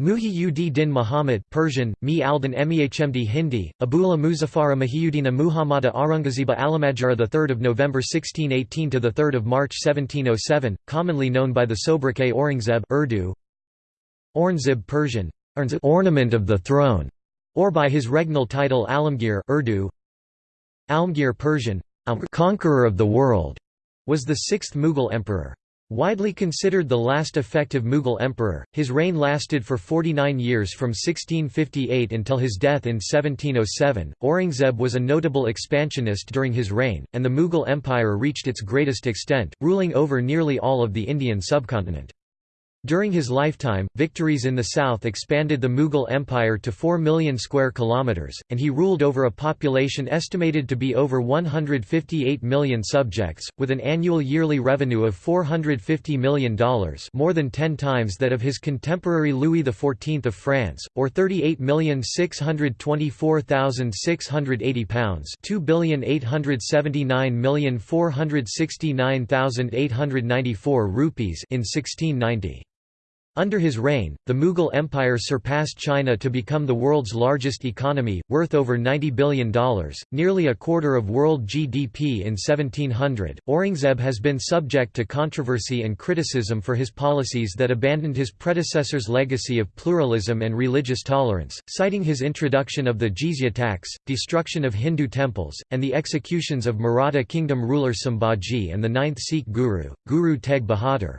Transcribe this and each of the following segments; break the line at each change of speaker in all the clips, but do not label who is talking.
Muhyiddin din Muhammad Persian, Mi Aldan Mehmd Hindi, Abula Muzaffara Muhyiddina Muhammada Aurangzeba Alamajara 3 November 1618 to 3 March 1707, commonly known by the sobriquet Aurangzeb Urdu, Aurangzeb Persian, ornament of the throne, or by his regnal title Alamgir Urdu, Almgir Persian, conqueror of the world, was the sixth Mughal emperor. Widely considered the last effective Mughal emperor, his reign lasted for 49 years from 1658 until his death in 1707. Aurangzeb was a notable expansionist during his reign, and the Mughal Empire reached its greatest extent, ruling over nearly all of the Indian subcontinent. During his lifetime, victories in the south expanded the Mughal Empire to 4 million square kilometers, and he ruled over a population estimated to be over 158 million subjects, with an annual yearly revenue of $450 million more than 10 times that of his contemporary Louis XIV of France, or £38,624,680 2,879,469,894 rupees in 1690. Under his reign, the Mughal Empire surpassed China to become the world's largest economy, worth over $90 billion, nearly a quarter of world GDP in 1700. Aurangzeb has been subject to controversy and criticism for his policies that abandoned his predecessor's legacy of pluralism and religious tolerance, citing his introduction of the jizya tax, destruction of Hindu temples, and the executions of Maratha kingdom ruler Sambhaji and the ninth Sikh guru, Guru Tegh Bahadur.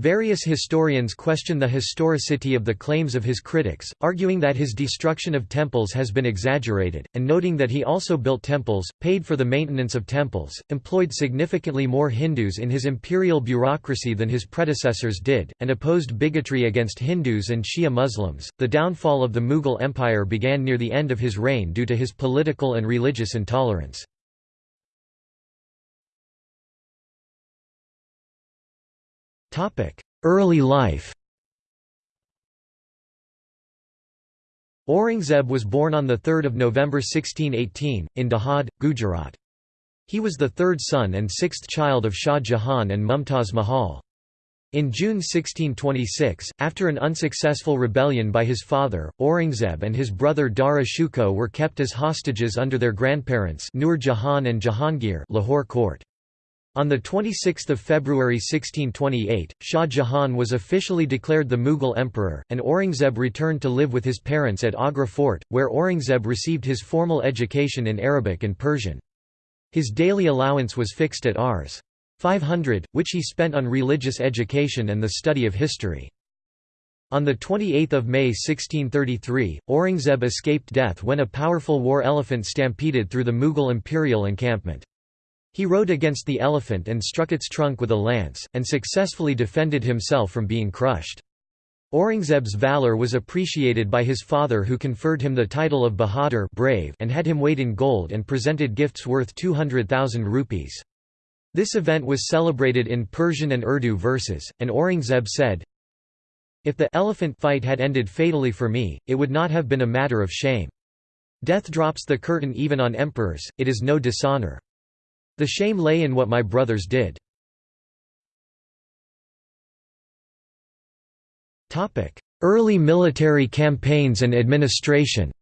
Various historians question the historicity of the claims of his critics, arguing that his destruction of temples has been exaggerated, and noting that he also built temples, paid for the maintenance of temples, employed significantly more Hindus in his imperial bureaucracy than his predecessors did, and opposed bigotry against Hindus and Shia Muslims. The downfall of the Mughal Empire began near the end of his reign due to his political and religious intolerance. Early life Aurangzeb was born on 3 November 1618, in Dahod, Gujarat. He was the third son and sixth child of Shah Jahan and Mumtaz Mahal. In June 1626, after an unsuccessful rebellion by his father, Aurangzeb and his brother Dara Shikoh were kept as hostages under their grandparents Nur Jahan and Jahangir Lahore court. On 26 February 1628, Shah Jahan was officially declared the Mughal emperor, and Aurangzeb returned to live with his parents at Agra fort, where Aurangzeb received his formal education in Arabic and Persian. His daily allowance was fixed at Rs. 500, which he spent on religious education and the study of history. On 28 May 1633, Aurangzeb escaped death when a powerful war elephant stampeded through the Mughal imperial encampment. He rode against the elephant and struck its trunk with a lance, and successfully defended himself from being crushed. Aurangzeb's valour was appreciated by his father who conferred him the title of Bahadur brave and had him weighed in gold and presented gifts worth 200,000 rupees. This event was celebrated in Persian and Urdu verses, and Aurangzeb said, If the elephant fight had ended fatally for me, it would not have been a matter of shame. Death drops the curtain even on emperors, it is no dishonour. The shame lay in what my brothers did. Early military campaigns and administration.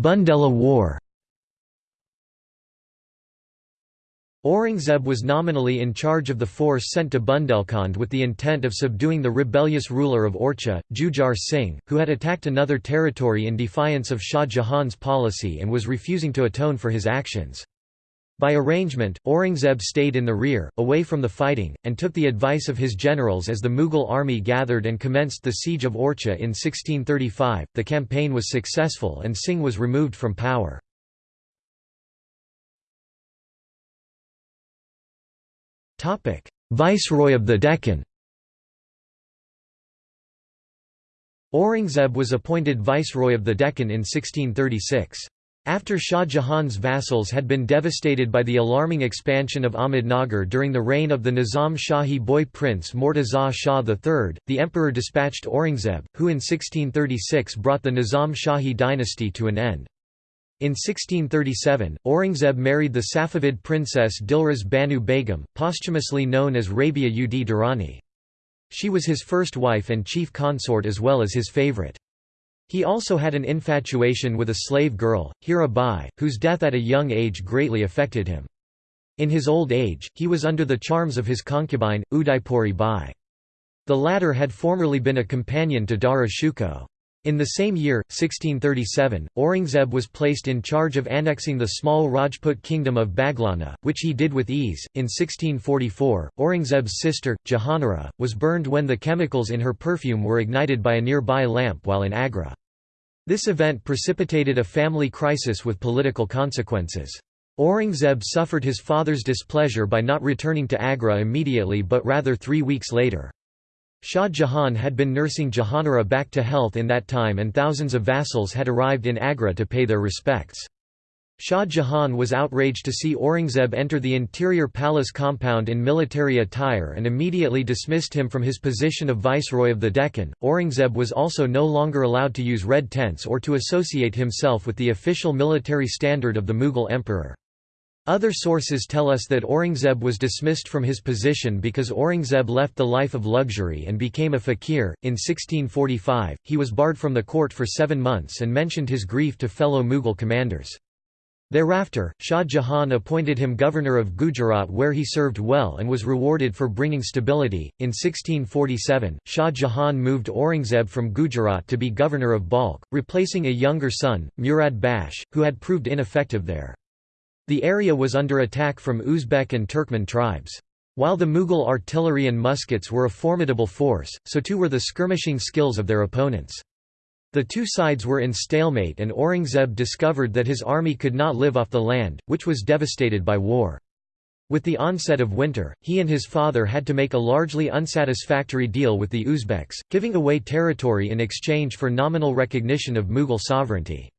Bundela War Aurangzeb was nominally in charge of the force sent to Bundelkhand with the intent of subduing the rebellious ruler of Orchha, Jhujhar Singh, who had attacked another territory in defiance of Shah Jahan's policy and was refusing to atone for his actions. By arrangement, Aurangzeb stayed in the rear, away from the fighting, and took the advice of his generals as the Mughal army gathered and commenced the siege of Orchha in 1635. The campaign was successful and Singh was removed from power. Viceroy of the Deccan Aurangzeb was appointed Viceroy of the Deccan in 1636. After Shah Jahan's vassals had been devastated by the alarming expansion of Ahmednagar during the reign of the Nizam Shahi boy prince Murtaza Shah III, the emperor dispatched Aurangzeb, who in 1636 brought the Nizam Shahi dynasty to an end. In 1637, Aurangzeb married the Safavid princess Dilruz Banu Begum, posthumously known as Rabia ud Daurani. She was his first wife and chief consort as well as his favourite. He also had an infatuation with a slave girl, Hira Bai, whose death at a young age greatly affected him. In his old age, he was under the charms of his concubine, Udaipuri Bai. The latter had formerly been a companion to Dara Shikoh. In the same year, 1637, Aurangzeb was placed in charge of annexing the small Rajput kingdom of Baglana, which he did with ease. In 1644, Aurangzeb's sister, Jahanara, was burned when the chemicals in her perfume were ignited by a nearby lamp while in Agra. This event precipitated a family crisis with political consequences. Aurangzeb suffered his father's displeasure by not returning to Agra immediately but rather three weeks later. Shah Jahan had been nursing Jahanara back to health in that time and thousands of vassals had arrived in Agra to pay their respects. Shah Jahan was outraged to see Aurangzeb enter the interior palace compound in military attire and immediately dismissed him from his position of viceroy of the Deccan. Aurangzeb was also no longer allowed to use red tents or to associate himself with the official military standard of the Mughal emperor. Other sources tell us that Aurangzeb was dismissed from his position because Aurangzeb left the life of luxury and became a fakir. In 1645, he was barred from the court for seven months and mentioned his grief to fellow Mughal commanders. Thereafter, Shah Jahan appointed him governor of Gujarat where he served well and was rewarded for bringing stability. In 1647, Shah Jahan moved Aurangzeb from Gujarat to be governor of Balkh, replacing a younger son, Murad Bakhsh, who had proved ineffective there. The area was under attack from Uzbek and Turkmen tribes. While the Mughal artillery and muskets were a formidable force, so too were the skirmishing skills of their opponents. The two sides were in stalemate and Aurangzeb discovered that his army could not live off the land, which was devastated by war. With the onset of winter, he and his father had to make a largely unsatisfactory deal with the Uzbeks, giving away territory in exchange for nominal recognition of Mughal sovereignty.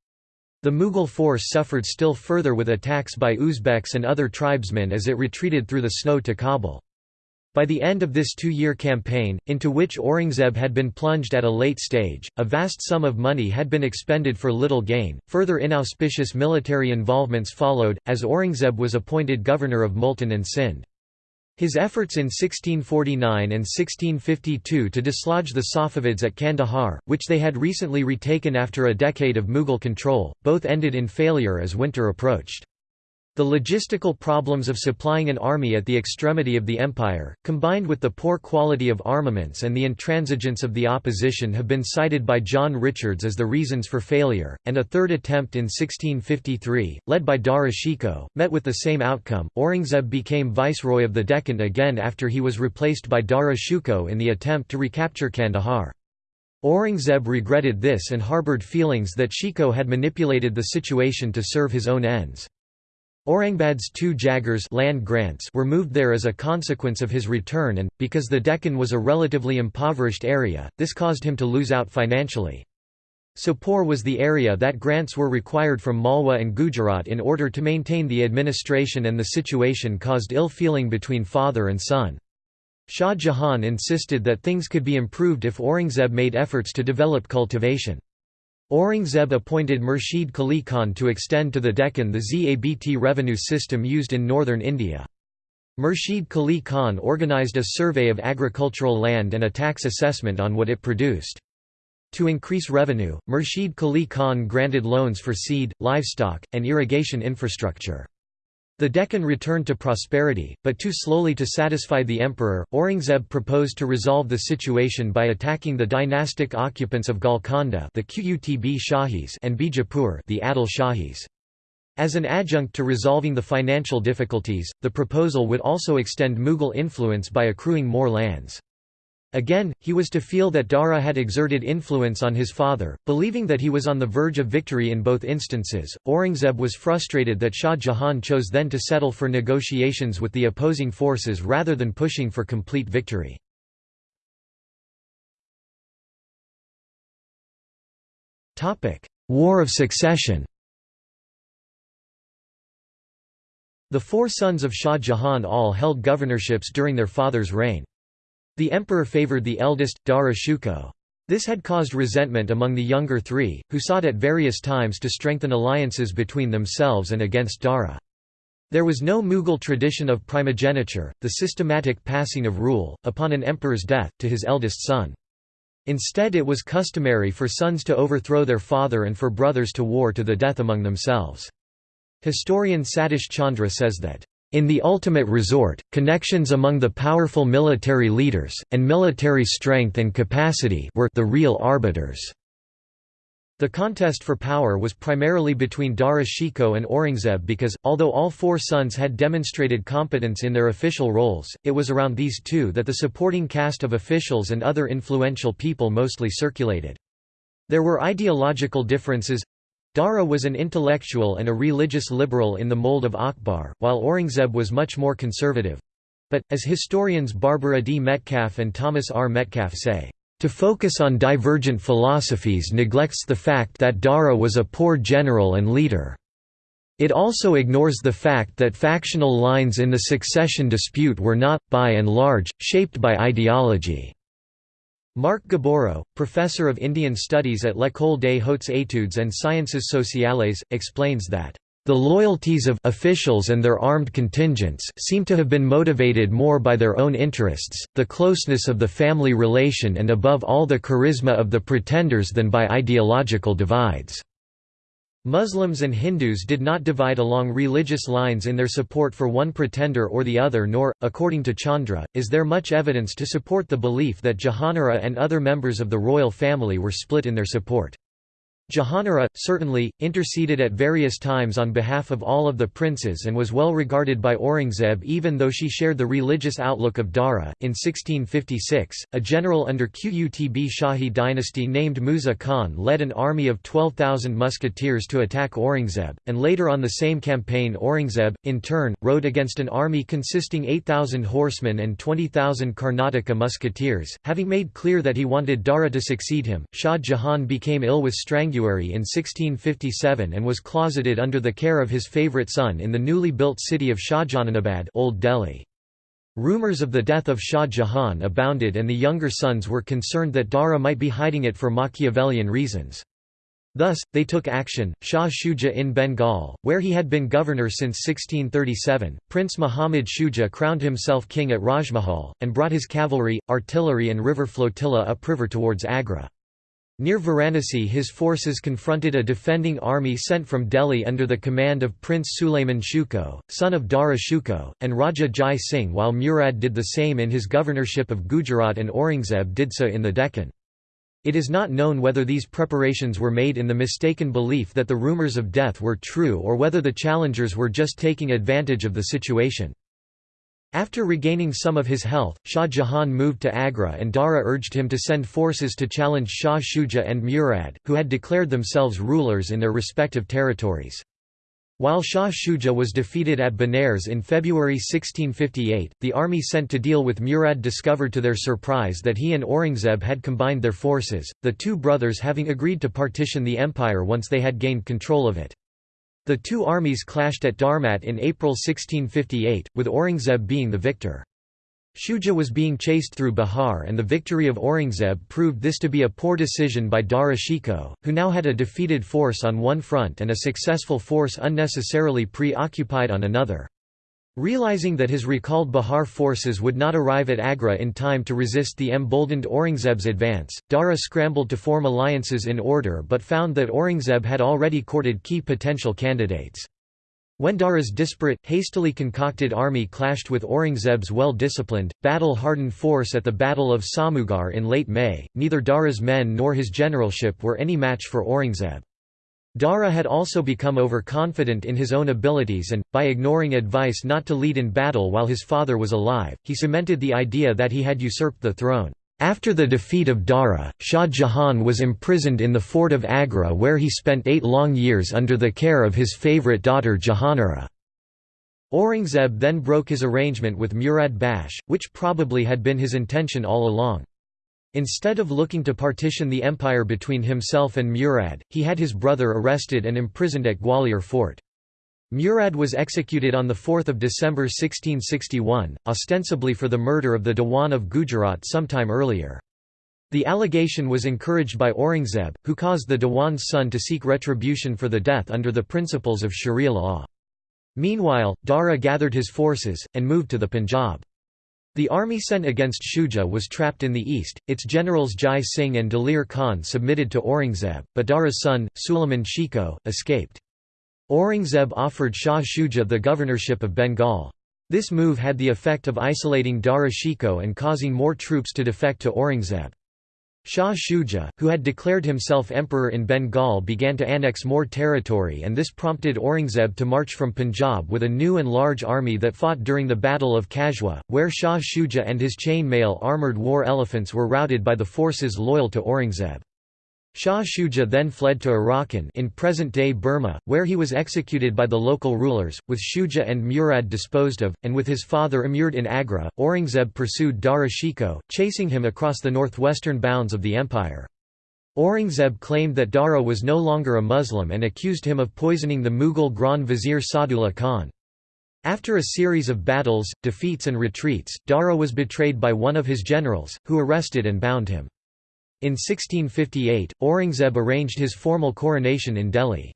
The Mughal force suffered still further with attacks by Uzbeks and other tribesmen as it retreated through the snow to Kabul. By the end of this two-year campaign, into which Aurangzeb had been plunged at a late stage, a vast sum of money had been expended for little gain. Further inauspicious military involvements followed, as Aurangzeb was appointed governor of Multan and Sindh. His efforts in 1649 and 1652 to dislodge the Safavids at Kandahar, which they had recently retaken after a decade of Mughal control, both ended in failure as winter approached. The logistical problems of supplying an army at the extremity of the empire, combined with the poor quality of armaments and the intransigence of the opposition have been cited by John Richards as the reasons for failure, and a third attempt in 1653, led by Dara Shikoh, met with the same outcome. Aurangzeb became viceroy of the Deccan again after he was replaced by Dara Shikoh in the attempt to recapture Kandahar. Aurangzeb regretted this and harboured feelings that Shikoh had manipulated the situation to serve his own ends. Aurangzeb's two jagirs land grants were moved there as a consequence of his return and, because the Deccan was a relatively impoverished area, this caused him to lose out financially. Sopore was the area that grants were required from Malwa and Gujarat in order to maintain the administration and the situation caused ill feeling between father and son. Shah Jahan insisted that things could be improved if Aurangzeb made efforts to develop cultivation. Aurangzeb appointed Murshid Quli Khan to extend to the Deccan the ZABT revenue system used in northern India. Murshid Quli Khan organised a survey of agricultural land and a tax assessment on what it produced. To increase revenue, Murshid Quli Khan granted loans for seed, livestock, and irrigation infrastructure. The Deccan returned to prosperity, but too slowly to satisfy the emperor. Aurangzeb proposed to resolve the situation by attacking the dynastic occupants of Golconda, the Qutb Shahis, and Bijapur, the Adil Shahis. As an adjunct to resolving the financial difficulties, the proposal would also extend Mughal influence by accruing more lands. Again, he was to feel that Dara had exerted influence on his father, believing that he was on the verge of victory in both instances. Aurangzeb was frustrated that Shah Jahan chose then to settle for negotiations with the opposing forces rather than pushing for complete victory. War of Succession The four sons of Shah Jahan all held governorships during their father's reign. The emperor favoured the eldest, Dara Shikoh. This had caused resentment among the younger three, who sought at various times to strengthen alliances between themselves and against Dara. There was no Mughal tradition of primogeniture, the systematic passing of rule, upon an emperor's death, to his eldest son. Instead it was customary for sons to overthrow their father and for brothers to war to the death among themselves. Historian Satish Chandra says that, in the ultimate resort, connections among the powerful military leaders, and military strength and capacity were the real arbiters. The contest for power was primarily between Dara Shikoh and Aurangzeb because, although all four sons had demonstrated competence in their official roles, it was around these two that the supporting cast of officials and other influential people mostly circulated. There were ideological differences, Dara was an intellectual and a religious liberal in the mold of Akbar, while Aurangzeb was much more conservative. But, as historians Barbara D. Metcalfe and Thomas R. Metcalfe say, to focus on divergent philosophies neglects the fact that Dara was a poor general and leader. It also ignores the fact that factional lines in the succession dispute were not, by and large, shaped by ideology. Marc Gaborieau, professor of Indian studies at l'École des hautes études and sciences sociales, explains that the loyalties of officials and their armed contingents seem to have been motivated more by their own interests, the closeness of the family relation and above all the charisma of the pretenders than by ideological divides. Muslims and Hindus did not divide along religious lines in their support for one pretender or the other nor, according to Chandra, is there much evidence to support the belief that Jahanara and other members of the royal family were split in their support. Jahanara, certainly, interceded at various times on behalf of all of the princes and was well regarded by Aurangzeb even though she shared the religious outlook of Dara. In 1656, a general under Qutb Shahi dynasty named Musa Khan led an army of 12,000 musketeers to attack Aurangzeb, and later on the same campaign Aurangzeb, in turn, rode against an army consisting 8,000 horsemen and 20,000 Karnataka musketeers. Having made clear that he wanted Dara to succeed him, Shah Jahan became ill with strangury in 1657 and was closeted under the care of his favourite son in the newly built city of Shahjahanabad Old Delhi. Rumours of the death of Shah Jahan abounded and the younger sons were concerned that Dara might be hiding it for Machiavellian reasons. Thus, they took action. Shah Shuja in Bengal, where he had been governor since 1637, Prince Muhammad Shuja crowned himself king at Rajmahal, and brought his cavalry, artillery and river flotilla upriver towards Agra. Near Varanasi his forces confronted a defending army sent from Delhi under the command of Prince Sulayman Shukoh, son of Dara Shukoh, and Raja Jai Singh while Murad did the same in his governorship of Gujarat and Aurangzeb did so in the Deccan. It is not known whether these preparations were made in the mistaken belief that the rumours of death were true or whether the challengers were just taking advantage of the situation. After regaining some of his health, Shah Jahan moved to Agra and Dara urged him to send forces to challenge Shah Shuja and Murad, who had declared themselves rulers in their respective territories. While Shah Shuja was defeated at Benares in February 1658, the army sent to deal with Murad discovered to their surprise that he and Aurangzeb had combined their forces, the two brothers having agreed to partition the empire once they had gained control of it. The two armies clashed at Dharmat in April 1658, with Aurangzeb being the victor. Shuja was being chased through Bihar and the victory of Aurangzeb proved this to be a poor decision by Dara Shikoh, who now had a defeated force on one front and a successful force unnecessarily preoccupied on another. Realizing that his recalled Bihar forces would not arrive at Agra in time to resist the emboldened Aurangzeb's advance, Dara scrambled to form alliances in order but found that Aurangzeb had already courted key potential candidates. When Dara's disparate, hastily concocted army clashed with Aurangzeb's well-disciplined, battle-hardened force at the Battle of Samugarh in late May, neither Dara's men nor his generalship were any match for Aurangzeb. Dara had also become overconfident in his own abilities and, by ignoring advice not to lead in battle while his father was alive, he cemented the idea that he had usurped the throne. After the defeat of Dara, Shah Jahan was imprisoned in the fort of Agra where he spent eight long years under the care of his favourite daughter Jahanara. Aurangzeb then broke his arrangement with Murad Bakhsh, which probably had been his intention all along. Instead of looking to partition the empire between himself and Murad, he had his brother arrested and imprisoned at Gwalior fort. Murad was executed on 4 December 1661, ostensibly for the murder of the Dewan of Gujarat sometime earlier. The allegation was encouraged by Aurangzeb, who caused the Dewan's son to seek retribution for the death under the principles of Sharia law. Meanwhile, Dara gathered his forces, and moved to the Punjab. The army sent against Shuja was trapped in the east, its generals Jai Singh and Dalir Khan submitted to Aurangzeb, but Dara's son, Suleiman Shikoh, escaped. Aurangzeb offered Shah Shuja the governorship of Bengal. This move had the effect of isolating Dara Shikoh and causing more troops to defect to Aurangzeb. Shah Shuja, who had declared himself emperor in Bengal began to annex more territory and this prompted Aurangzeb to march from Punjab with a new and large army that fought during the Battle of Khajwa, where Shah Shuja and his chain-mail armoured war elephants were routed by the forces loyal to Aurangzeb. Shah Shuja then fled to Arakan in present-day Burma, where he was executed by the local rulers, with Shuja and Murad disposed of, and with his father immured in Agra. Aurangzeb pursued Dara Shikoh, chasing him across the northwestern bounds of the empire. Aurangzeb claimed that Dara was no longer a Muslim and accused him of poisoning the Mughal Grand Vizier Sadullah Khan. After a series of battles, defeats and retreats, Dara was betrayed by one of his generals, who arrested and bound him. In 1658, Aurangzeb arranged his formal coronation in Delhi.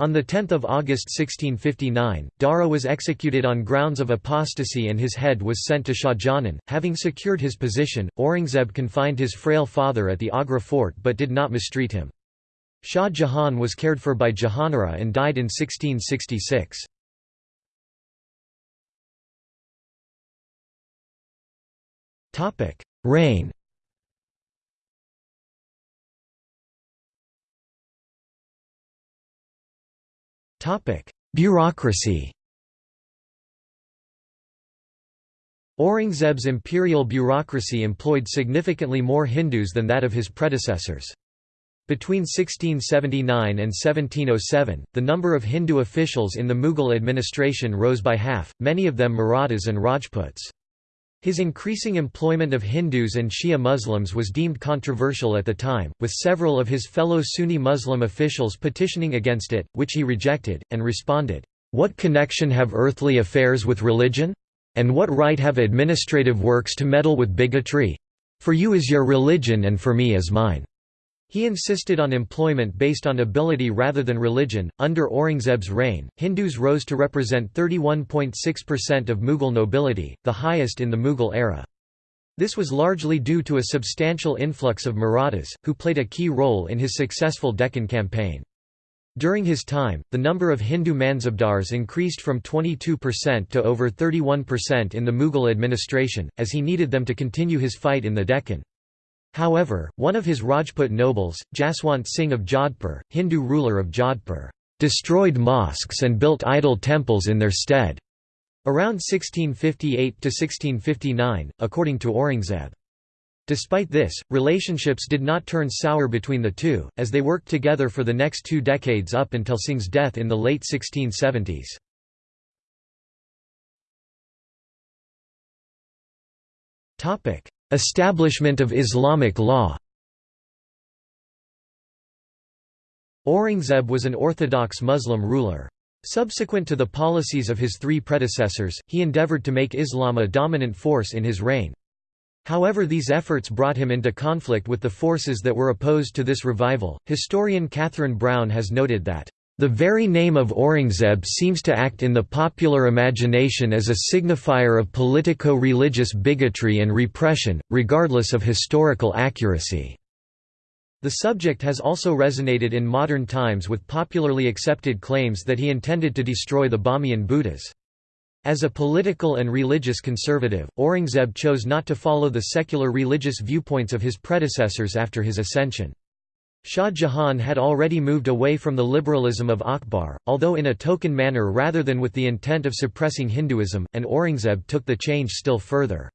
On 10 August 1659, Dara was executed on grounds of apostasy and his head was sent to Shahjahan. Having secured his position, Aurangzeb confined his frail father at the Agra fort but did not mistreat him. Shah Jahan was cared for by Jahanara and died in 1666. Reign Bureaucracy Aurangzeb's imperial bureaucracy employed significantly more Hindus than that of his predecessors. Between 1679 and 1707, the number of Hindu officials in the Mughal administration rose by half, many of them Marathas and Rajputs. His increasing employment of Hindus and Shia Muslims was deemed controversial at the time, with several of his fellow Sunni Muslim officials petitioning against it, which he rejected, and responded, "'What connection have earthly affairs with religion? And what right have administrative works to meddle with bigotry? For you is your religion and for me is mine.' He insisted on employment based on ability rather than religion. Under Aurangzeb's reign, Hindus rose to represent 31.6% of Mughal nobility, the highest in the Mughal era. This was largely due to a substantial influx of Marathas, who played a key role in his successful Deccan campaign. During his time, the number of Hindu Mansabdars increased from 22% to over 31% in the Mughal administration, as he needed them to continue his fight in the Deccan. However, one of his Rajput nobles, Jaswant Singh of Jodhpur, Hindu ruler of Jodhpur, destroyed mosques and built idol temples in their stead. Around 1658 to 1659, according to Aurangzeb. Despite this, relationships did not turn sour between the two, as they worked together for the next two decades up until Singh's death in the late 1670s. Establishment of Islamic law Aurangzeb was an orthodox Muslim ruler. Subsequent to the policies of his three predecessors, he endeavored to make Islam a dominant force in his reign. However, these efforts brought him into conflict with the forces that were opposed to this revival. Historian Katherine Brown has noted that the very name of Aurangzeb seems to act in the popular imagination as a signifier of politico-religious bigotry and repression, regardless of historical accuracy. The subject has also resonated in modern times with popularly accepted claims that he intended to destroy the Bamiyan Buddhas. As a political and religious conservative, Aurangzeb chose not to follow the secular religious viewpoints of his predecessors after his ascension. Shah Jahan had already moved away from the liberalism of Akbar, although in a token manner rather than with the intent of suppressing Hinduism, and Aurangzeb took the change still further.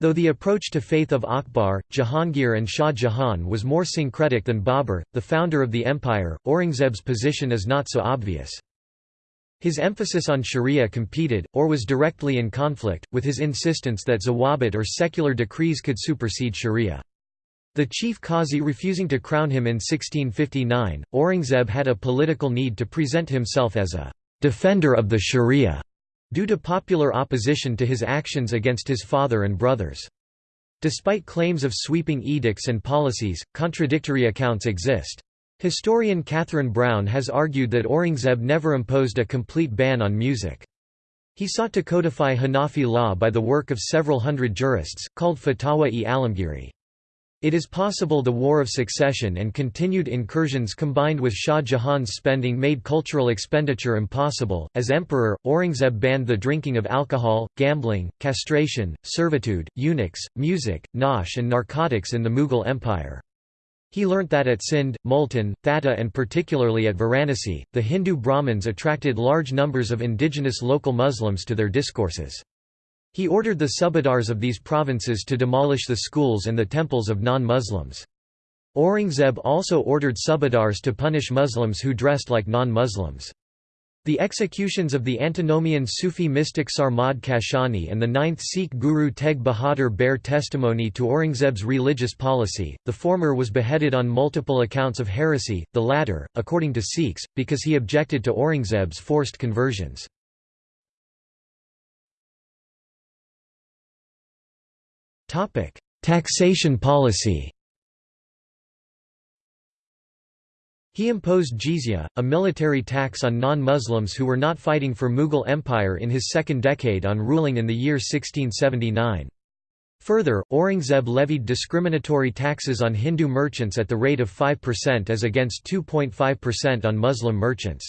Though the approach to faith of Akbar, Jahangir and Shah Jahan was more syncretic than Babur, the founder of the empire, Aurangzeb's position is not so obvious. His emphasis on sharia competed, or was directly in conflict, with his insistence that zawabit or secular decrees could supersede sharia. The chief Qazi refusing to crown him in 1659, Aurangzeb had a political need to present himself as a «defender of the sharia» due to popular opposition to his actions against his father and brothers. Despite claims of sweeping edicts and policies, contradictory accounts exist. Historian Katherine Brown has argued that Aurangzeb never imposed a complete ban on music. He sought to codify Hanafi law by the work of several hundred jurists, called Fatawa-e-Alamgiri. It is possible the War of Succession and continued incursions combined with Shah Jahan's spending made cultural expenditure impossible. As emperor, Aurangzeb banned the drinking of alcohol, gambling, castration, servitude, eunuchs, music, nautch, and narcotics in the Mughal Empire. He learnt that at Sindh, Multan, Thatta, and particularly at Varanasi, the Hindu Brahmins attracted large numbers of indigenous local Muslims to their discourses. He ordered the subadars of these provinces to demolish the schools and the temples of non-Muslims. Aurangzeb also ordered subadars to punish Muslims who dressed like non-Muslims. The executions of the antinomian Sufi mystic Sarmad Kashani and the ninth Sikh Guru Tegh Bahadur bear testimony to Aurangzeb's religious policy, the former was beheaded on multiple accounts of heresy, the latter, according to Sikhs, because he objected to Aurangzeb's forced conversions. Topic: Taxation policy. He imposed jizya, a military tax on non-Muslims who were not fighting for Mughal Empire in his second decade on ruling in the year 1679. Further, Aurangzeb levied discriminatory taxes on Hindu merchants at the rate of 5% as against 2.5% on Muslim merchants.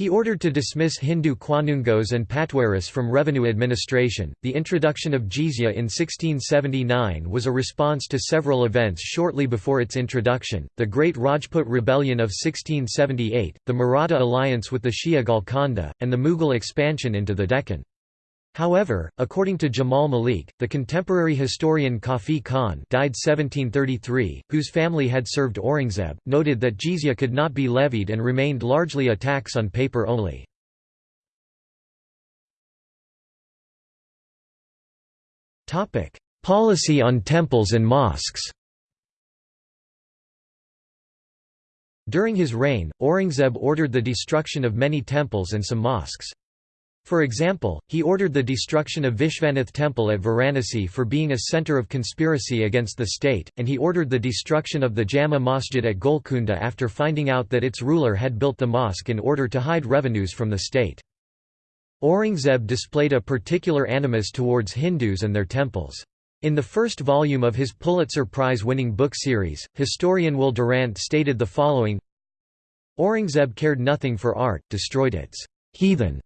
He ordered to dismiss Hindu Qanungos and Patwaris from revenue administration. The introduction of jizya in 1679 was a response to several events shortly before its introduction the Great Rajput Rebellion of 1678, the Maratha alliance with the Shia Golconda, and the Mughal expansion into the Deccan. However, according to Jamal Malik, the contemporary historian Khafi Khan died 1733, whose family had served Aurangzeb, noted that jizya could not be levied and remained largely a tax on paper only. Policy on temples and mosques During his reign, Aurangzeb ordered the destruction of many temples and some mosques. For example, he ordered the destruction of Vishvanath temple at Varanasi for being a centre of conspiracy against the state, and he ordered the destruction of the Jama Masjid at Golkunda after finding out that its ruler had built the mosque in order to hide revenues from the state. Aurangzeb displayed a particular animus towards Hindus and their temples. In the first volume of his Pulitzer Prize-winning book series, historian Will Durant stated the following Aurangzeb cared nothing for art, destroyed its heathen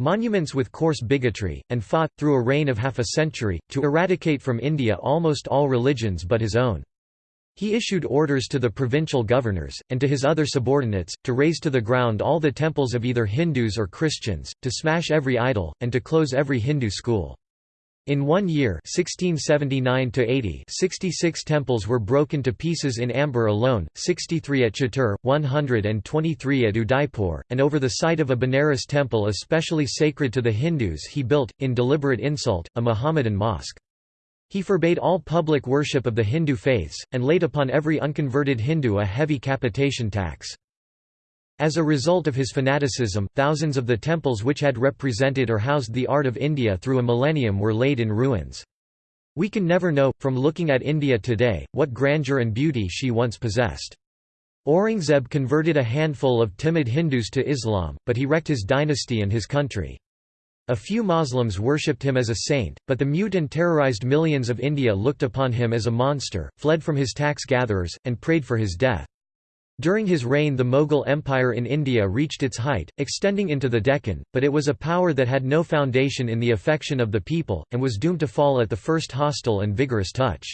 monuments with coarse bigotry, and fought, through a reign of half a century, to eradicate from India almost all religions but his own. He issued orders to the provincial governors, and to his other subordinates, to raze to the ground all the temples of either Hindus or Christians, to smash every idol, and to close every Hindu school. In one year 1679 66 temples were broken to pieces in Amber alone, 63 at Chittor, 123 at Udaipur, and over the site of a Benares temple especially sacred to the Hindus he built, in deliberate insult, a Mohammedan mosque. He forbade all public worship of the Hindu faiths, and laid upon every unconverted Hindu a heavy capitation tax. As a result of his fanaticism, thousands of the temples which had represented or housed the art of India through a millennium were laid in ruins. We can never know, from looking at India today, what grandeur and beauty she once possessed. Aurangzeb converted a handful of timid Hindus to Islam, but he wrecked his dynasty and his country. A few Muslims worshipped him as a saint, but the mute and terrorized millions of India looked upon him as a monster, fled from his tax gatherers, and prayed for his death. During his reign the Mughal Empire in India reached its height, extending into the Deccan, but it was a power that had no foundation in the affection of the people, and was doomed to fall at the first hostile and vigorous touch.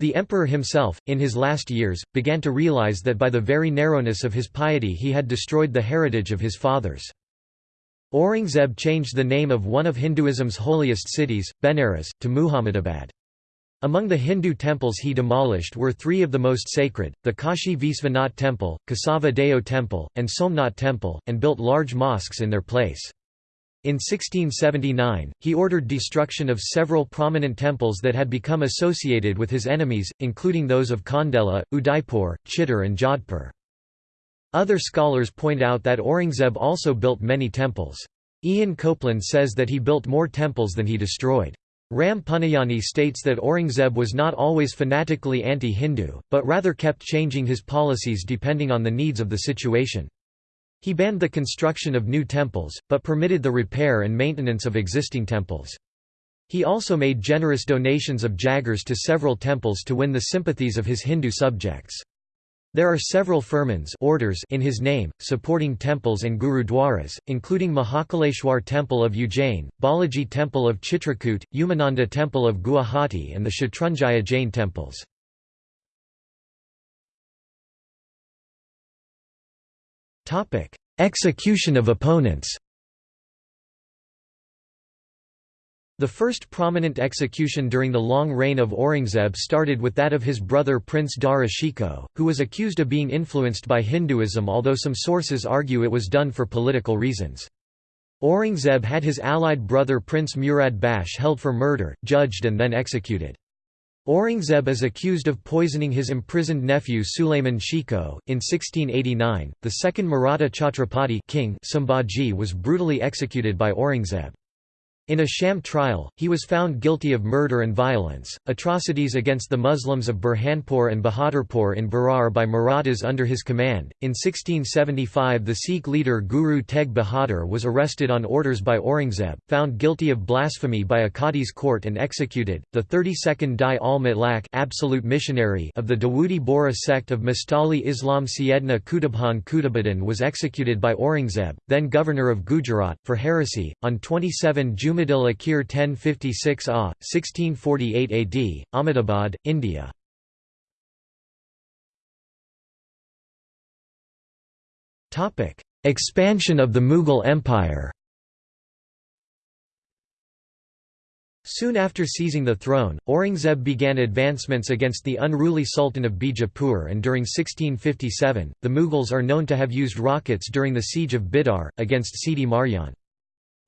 The emperor himself, in his last years, began to realize that by the very narrowness of his piety he had destroyed the heritage of his fathers. Aurangzeb changed the name of one of Hinduism's holiest cities, Benares, to Muhammadabad. Among the Hindu temples he demolished were three of the most sacred, the Kashi Visvanath Temple, Kesava Deo Temple, and Somnath Temple, and built large mosques in their place. In 1679, he ordered destruction of several prominent temples that had become associated with his enemies, including those of Khandela, Udaipur, Chittor and Jodhpur. Other scholars point out that Aurangzeb also built many temples. Ian Copland says that he built more temples than he destroyed. Ram Puniyani states that Aurangzeb was not always fanatically anti-Hindu, but rather kept changing his policies depending on the needs of the situation. He banned the construction of new temples, but permitted the repair and maintenance of existing temples. He also made generous donations of jagirs to several temples to win the sympathies of his Hindu subjects. There are several firmans orders in his name, supporting temples and gurudwaras, including Mahakaleshwar Temple of Ujjain, Balaji Temple of Chitrakoot, Umananda Temple of Guwahati and the Shatrunjaya Jain temples. Execution of opponents The first prominent execution during the long reign of Aurangzeb started with that of his brother Prince Dara Shikoh, who was accused of being influenced by Hinduism although some sources argue it was done for political reasons. Aurangzeb had his allied brother Prince Murad Bakhsh held for murder, judged and then executed. Aurangzeb is accused of poisoning his imprisoned nephew Sulayman Shikoh. In 1689, the second Maratha Chhatrapati king Sambhaji was brutally executed by Aurangzeb. In a sham trial, he was found guilty of murder and violence, atrocities against the Muslims of Burhanpur and Bahadurpur in Berar by Marathas under his command. In 1675, the Sikh leader Guru Tegh Bahadur was arrested on orders by Aurangzeb, found guilty of blasphemy by a Qadi's court and executed. The 32nd Dai al Mutlaq absolute missionary of the Dawoodi Bohra sect of Mustali Islam Syedna Qutubkhan Qutbuddin was executed by Aurangzeb, then governor of Gujarat, for heresy, on 27 June Jumadil Akhir 1056 AH, 1648 AD, Ahmedabad, India. Expansion of the Mughal Empire Soon after seizing the throne, Aurangzeb began advancements against the unruly Sultan of Bijapur and during 1657, the Mughals are known to have used rockets during the siege of Bidar, against Sidi Marjan.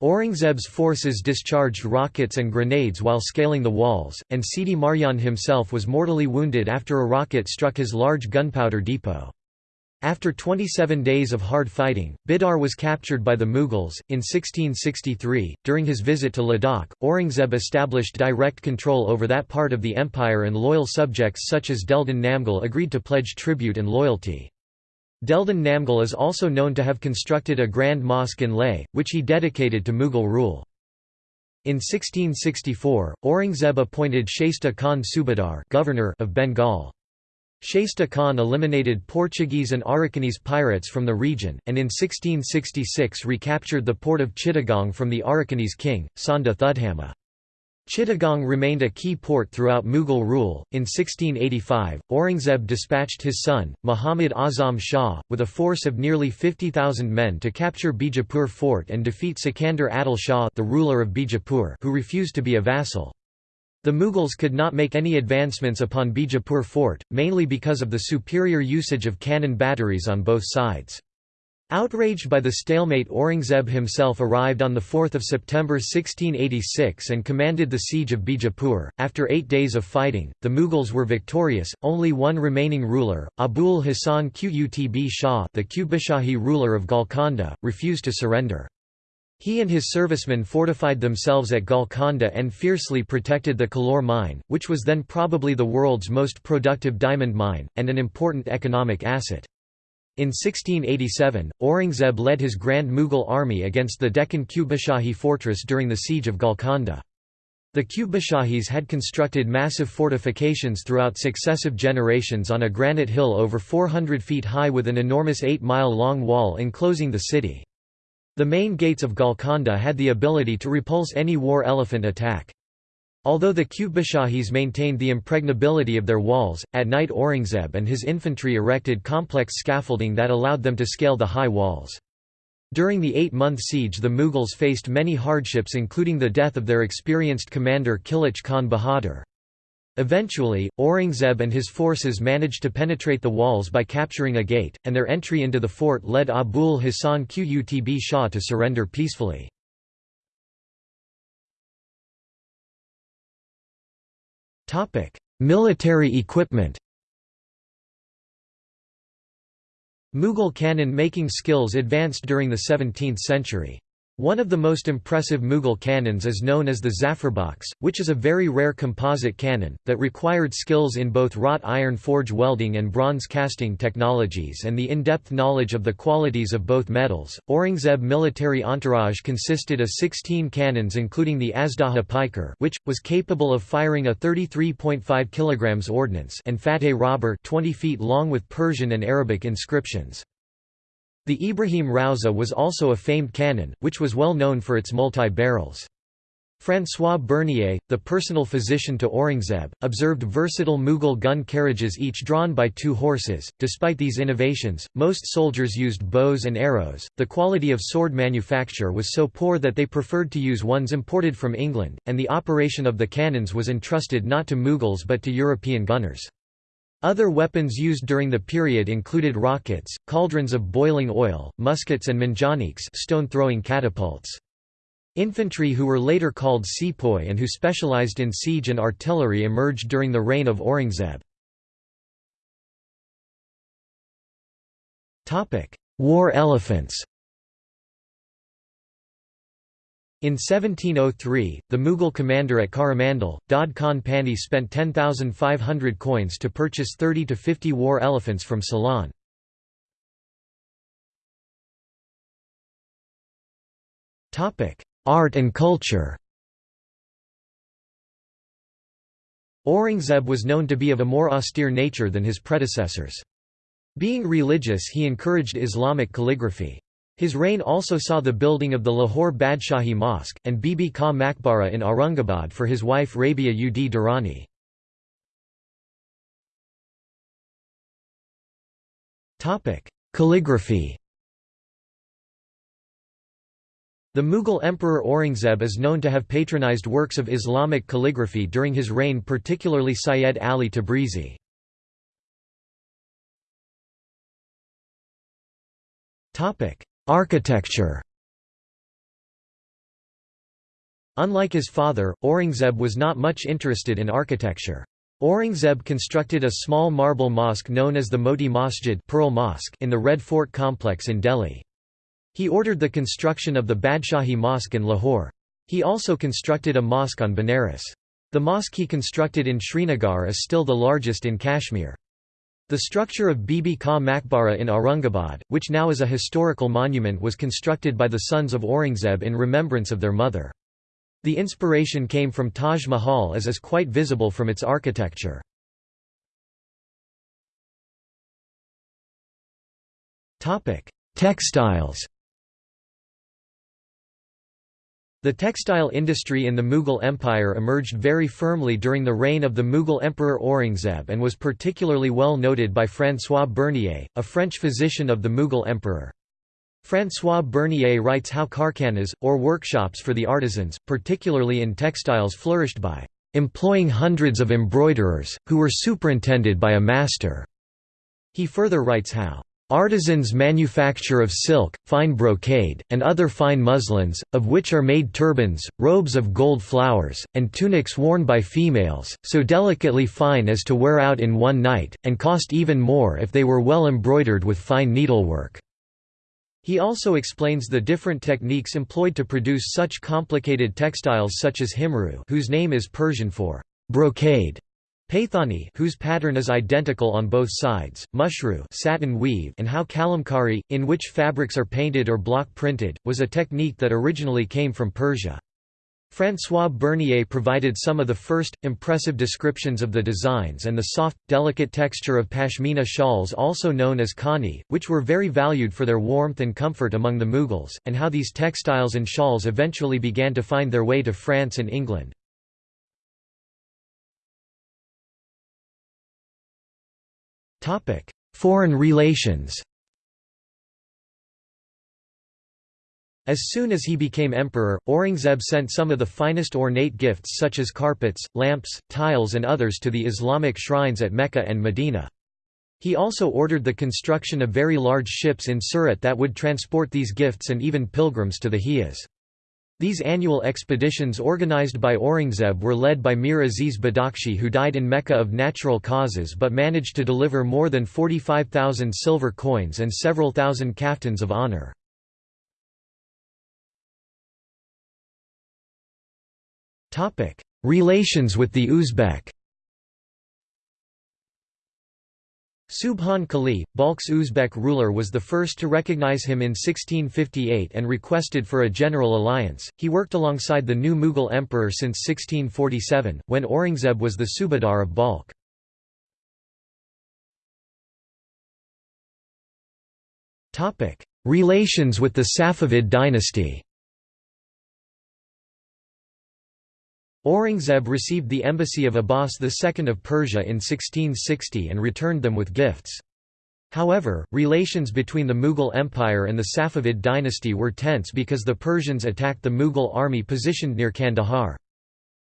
Aurangzeb's forces discharged rockets and grenades while scaling the walls, and Sidi Marjan himself was mortally wounded after a rocket struck his large gunpowder depot. After 27 days of hard fighting, Bidar was captured by the Mughals. In 1663, during his visit to Ladakh, Aurangzeb established direct control over that part of the empire and loyal subjects such as Deldan Namgyal agreed to pledge tribute and loyalty. Deldan Namgyal is also known to have constructed a grand mosque in Leh, which he dedicated to Mughal rule. In 1664, Aurangzeb appointed Shaista Khan Subadar governor of Bengal. Shaista Khan eliminated Portuguese and Arakanese pirates from the region, and in 1666 recaptured the port of Chittagong from the Arakanese king, Sanda Thudhamma. Chittagong remained a key port throughout Mughal rule. In 1685, Aurangzeb dispatched his son, Muhammad Azam Shah, with a force of nearly 50,000 men to capture Bijapur fort and defeat Sikandar Adil Shah, the ruler of Bijapur, who refused to be a vassal. The Mughals could not make any advancements upon Bijapur fort, mainly because of the superior usage of cannon batteries on both sides. Outraged by the stalemate Aurangzeb himself arrived on 4 September 1686 and commanded the siege of Bijapur. After eight days of fighting, the Mughals were victorious, only one remaining ruler, Abul Hasan Qutb Shah the Qutbshahi ruler of Golconda, refused to surrender. He and his servicemen fortified themselves at Golconda and fiercely protected the Kollur mine, which was then probably the world's most productive diamond mine, and an important economic asset. In 1687, Aurangzeb led his Grand Mughal army against the Deccan Qutbshahi fortress during the siege of Golconda. The Qutbshahis had constructed massive fortifications throughout successive generations on a granite hill over 400 feet high with an enormous 8-mile-long wall enclosing the city. The main gates of Golconda had the ability to repulse any war elephant attack. Although the Qutbshahis maintained the impregnability of their walls, at night Aurangzeb and his infantry erected complex scaffolding that allowed them to scale the high walls. During the eight-month siege the Mughals faced many hardships including the death of their experienced commander Kilich Khan Bahadur. Eventually, Aurangzeb and his forces managed to penetrate the walls by capturing a gate, and their entry into the fort led Abul Hasan Qutb Shah to surrender peacefully. Military equipment Mughal cannon-making skills advanced during the 17th century. One of the most impressive Mughal cannons is known as the Zafarbaksh, which is a very rare composite cannon, that required skills in both wrought iron forge welding and bronze casting technologies and the in-depth knowledge of the qualities of both metals. Aurangzeb military entourage consisted of 16 cannons including the Azdaha Paikar which, was capable of firing a 33.5 kg ordnance and Fateh Rahber 20 feet long with Persian and Arabic inscriptions. The Ibrahim Rauza was also a famed cannon, which was well known for its multi-barrels. François Bernier, the personal physician to Aurangzeb, observed versatile Mughal gun carriages each drawn by two horses. Despite these innovations, most soldiers used bows and arrows. The quality of sword manufacture was so poor that they preferred to use ones imported from England, and the operation of the cannons was entrusted not to Mughals but to European gunners. Other weapons used during the period included rockets, cauldrons of boiling oil, muskets and manjaniques stone-throwing catapults. Infantry who were later called sepoy and who specialized in siege and artillery emerged during the reign of Aurangzeb. War elephants In 1703, the Mughal commander at Coromandel, Daud Khan Panni spent 10,500 coins to purchase 30 to 50 war elephants from Ceylon. Art and culture Aurangzeb was known to be of a more austere nature than his predecessors. Being religious he encouraged Islamic calligraphy. His reign also saw the building of the Lahore Badshahi Mosque, and Bibi Ka Maqbara in Aurangabad for his wife Rabia ud Daurani. Calligraphy The Mughal Emperor Aurangzeb is known to have patronized works of Islamic calligraphy during his reign particularly Syed Ali Tabrizi. Architecture Unlike his father, Aurangzeb was not much interested in architecture. Aurangzeb constructed a small marble mosque known as the Moti Masjid Pearl Mosque in the Red Fort complex in Delhi. He ordered the construction of the Badshahi Mosque in Lahore. He also constructed a mosque on Benares. The mosque he constructed in Srinagar is still the largest in Kashmir. The structure of Bibi Ka Maqbara in Aurangabad, which now is a historical monument was constructed by the sons of Aurangzeb in remembrance of their mother. The inspiration came from Taj Mahal as is quite visible from its architecture. Textiles The textile industry in the Mughal Empire emerged very firmly during the reign of the Mughal Emperor Aurangzeb and was particularly well noted by François Bernier, a French physician of the Mughal Emperor. François Bernier writes how karkhanas, or workshops for the artisans, particularly in textiles flourished by employing hundreds of embroiderers, who were superintended by a master. He further writes how Artisans manufacture of silk, fine brocade, and other fine muslins, of which are made turbans, robes of gold flowers, and tunics worn by females, so delicately fine as to wear out in one night, and cost even more if they were well embroidered with fine needlework. He also explains the different techniques employed to produce such complicated textiles such as himru whose name is Persian for brocade, Paithani whose pattern is identical on both sides, mushru satin weave and how kalamkari, in which fabrics are painted or block printed, was a technique that originally came from Persia. François Bernier provided some of the first, impressive descriptions of the designs and the soft, delicate texture of pashmina shawls also known as khani, which were very valued for their warmth and comfort among the Mughals, and how these textiles and shawls eventually began to find their way to France and England. Topic: Foreign relations. As soon as he became emperor, Aurangzeb sent some of the finest ornate gifts such as carpets, lamps, tiles and others to the Islamic shrines at Mecca and Medina. He also ordered the construction of very large ships in Surat that would transport these gifts and even pilgrims to the Hijaz. These annual expeditions organized by Aurangzeb were led by Mir Aziz Badakhshi who died in Mecca of natural causes but managed to deliver more than 45,000 silver coins and several thousand kaftans of honor. Relations with the Uzbek Subhan Quli, Balkh's Uzbek ruler was the first to recognize him in 1658 and requested for a general alliance. He worked alongside the new Mughal emperor since 1647, when Aurangzeb was the Subadar of Balkh. Relations with the Safavid dynasty Aurangzeb received the embassy of Abbas II of Persia in 1660 and returned them with gifts. However, relations between the Mughal Empire and the Safavid dynasty were tense because the Persians attacked the Mughal army positioned near Kandahar.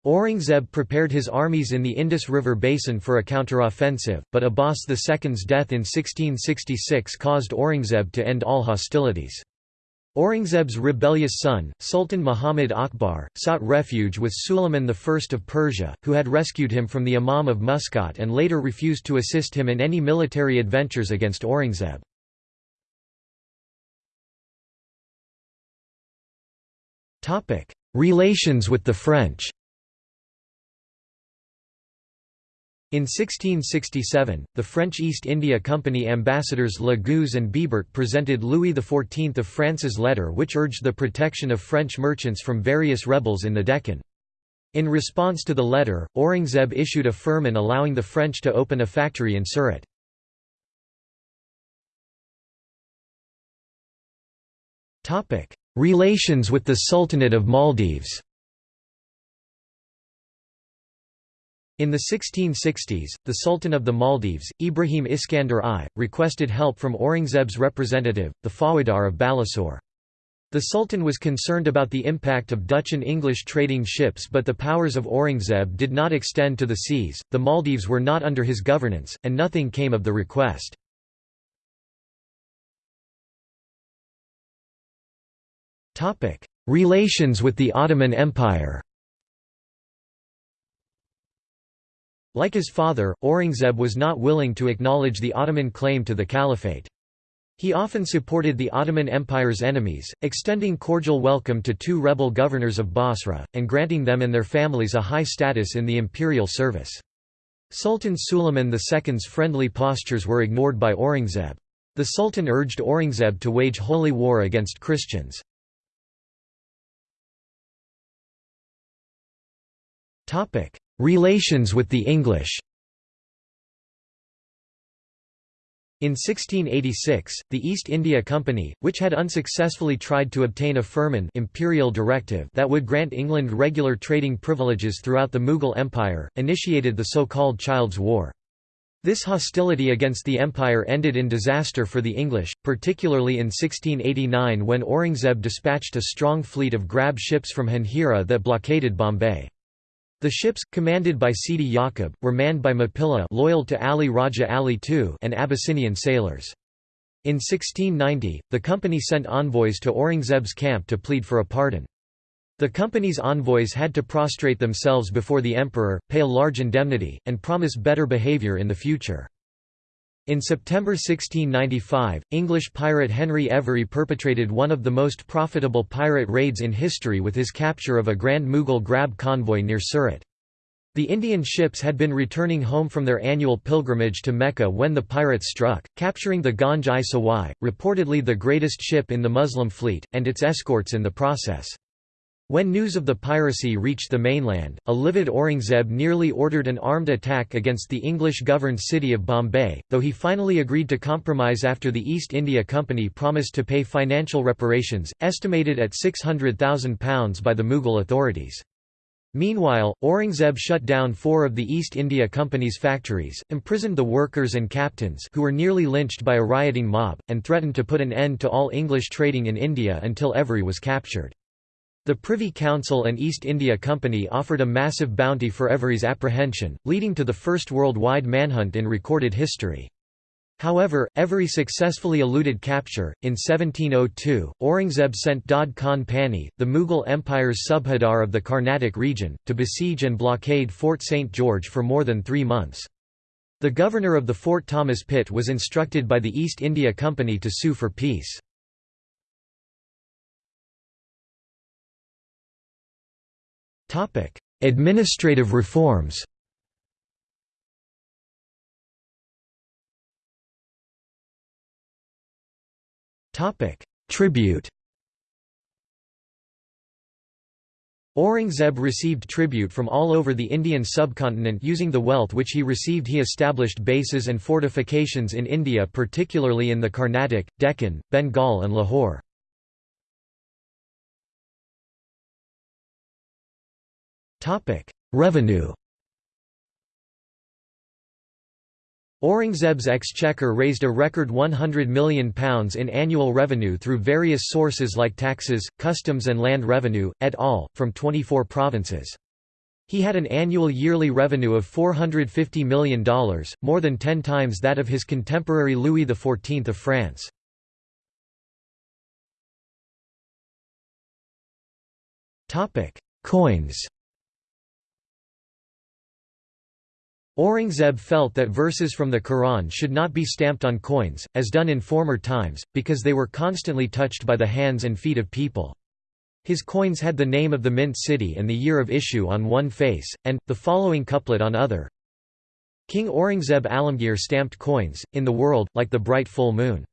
Aurangzeb prepared his armies in the Indus River basin for a counteroffensive, but Abbas II's death in 1666 caused Aurangzeb to end all hostilities. Aurangzeb's rebellious son, Sultan Muhammad Akbar, sought refuge with Suleiman I of Persia, who had rescued him from the Imam of Muscat and later refused to assist him in any military adventures against Aurangzeb. Relations with the French In 1667, the French East India Company ambassadors Lagouze and Bibert presented Louis XIV of France's letter which urged the protection of French merchants from various rebels in the Deccan. In response to the letter, Aurangzeb issued a firman allowing the French to open a factory in Surat. Relations with the Sultanate of Maldives In the 1660s, the Sultan of the Maldives, Ibrahim Iskandar I, requested help from Aurangzeb's representative, the Faujdar of Balasore. The Sultan was concerned about the impact of Dutch and English trading ships but the powers of Aurangzeb did not extend to the seas, the Maldives were not under his governance, and nothing came of the request. Relations with the Ottoman Empire Like his father, Aurangzeb was not willing to acknowledge the Ottoman claim to the caliphate. He often supported the Ottoman Empire's enemies, extending cordial welcome to two rebel governors of Basra, and granting them and their families a high status in the imperial service. Sultan Suleiman II's friendly postures were ignored by Aurangzeb. The Sultan urged Aurangzeb to wage holy war against Christians. Relations with the English In 1686, the East India Company, which had unsuccessfully tried to obtain a firman imperial directive that would grant England regular trading privileges throughout the Mughal Empire, initiated the so-called Child's War. This hostility against the empire ended in disaster for the English, particularly in 1689 when Aurangzeb dispatched a strong fleet of grab ships from Janjira that blockaded Bombay. The ships, commanded by Sidi Yaqub, were manned by Mapilla loyal to Ali Raja Ali II and Abyssinian sailors. In 1690, the company sent envoys to Aurangzeb's camp to plead for a pardon. The company's envoys had to prostrate themselves before the emperor, pay a large indemnity, and promise better behaviour in the future. In September 1695, English pirate Henry Every perpetrated one of the most profitable pirate raids in history with his capture of a Grand Mughal grab convoy near Surat. The Indian ships had been returning home from their annual pilgrimage to Mecca when the pirates struck, capturing the Ganj-i-Sawai, reportedly the greatest ship in the Muslim fleet, and its escorts in the process. When news of the piracy reached the mainland, a livid Aurangzeb nearly ordered an armed attack against the English-governed city of Bombay, though he finally agreed to compromise after the East India Company promised to pay financial reparations, estimated at £600,000 by the Mughal authorities. Meanwhile, Aurangzeb shut down four of the East India Company's factories, imprisoned the workers and captains who were nearly lynched by a rioting mob, and threatened to put an end to all English trading in India until Every was captured. The Privy Council and East India Company offered a massive bounty for Every's apprehension, leading to the first worldwide manhunt in recorded history. However, Every successfully eluded capture. In 1702, Aurangzeb sent Daud Khan Panni, the Mughal Empire's subhadar of the Carnatic region, to besiege and blockade Fort St. George for more than three months. The governor of the fort Thomas Pitt was instructed by the East India Company to sue for peace. Administrative reforms. Topic: Tribute. Aurangzeb received tribute from all over the Indian subcontinent using the wealth which he received. He established bases and fortifications in India particularly in the Carnatic, Deccan, Bengal and Lahore. Revenue Aurangzeb's exchequer raised a record £100 million in annual revenue through various sources like taxes, customs and land revenue, et al., from 24 provinces. He had an annual yearly revenue of $450 million, more than ten times that of his contemporary Louis XIV of France. Coins Aurangzeb felt that verses from the Quran should not be stamped on coins, as done in former times, because they were constantly touched by the hands and feet of people. His coins had the name of the mint city and the year of issue on one face, and, the following couplet on other. King Aurangzeb Alamgir stamped coins, in the world, like the bright full moon.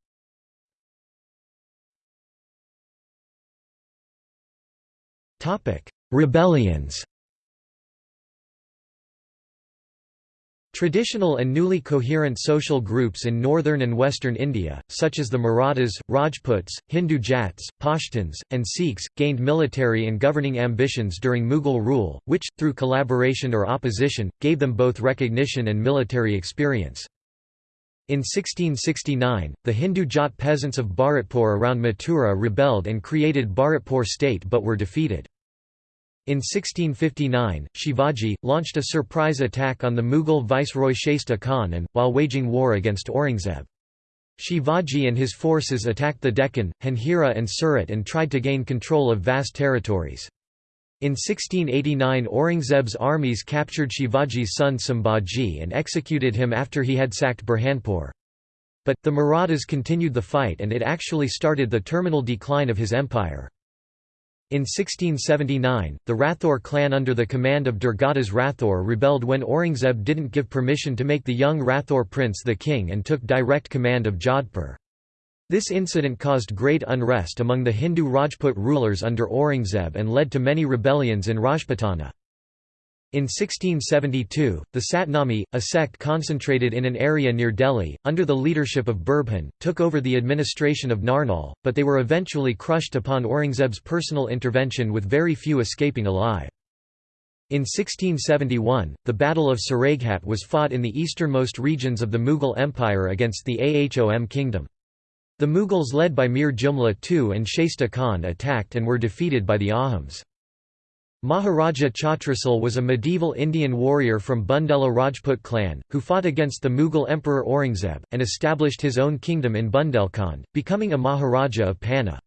Rebellions Traditional and newly coherent social groups in northern and western India, such as the Marathas, Rajputs, Hindu Jats, Pashtuns, and Sikhs, gained military and governing ambitions during Mughal rule, which, through collaboration or opposition, gave them both recognition and military experience. In 1669, the Hindu Jat peasants of Bharatpur around Mathura rebelled and created Bharatpur state but were defeated. In 1659, Shivaji, launched a surprise attack on the Mughal viceroy Shaista Khan and, while waging war against Aurangzeb. Shivaji and his forces attacked the Deccan, Janjira and Surat and tried to gain control of vast territories. In 1689 Aurangzeb's armies captured Shivaji's son Sambhaji and executed him after he had sacked Burhanpur. But, the Marathas continued the fight and it actually started the terminal decline of his empire. In 1679, the Rathore clan under the command of Durgadas Rathore rebelled when Aurangzeb didn't give permission to make the young Rathore prince the king and took direct command of Jodhpur. This incident caused great unrest among the Hindu Rajput rulers under Aurangzeb and led to many rebellions in Rajputana. In 1672, the Satnami, a sect concentrated in an area near Delhi, under the leadership of Birbhan, took over the administration of Narnaul, but they were eventually crushed upon Aurangzeb's personal intervention with very few escaping alive. In 1671, the Battle of Saraighat was fought in the easternmost regions of the Mughal Empire against the Ahom kingdom. The Mughals led by Mir Jumla II and Shaista Khan attacked and were defeated by the Ahoms. Maharaja Chhatrasal was a medieval Indian warrior from Bundela Rajput clan, who fought against the Mughal Emperor Aurangzeb, and established his own kingdom in Bundelkhand, becoming a Maharaja of Panna.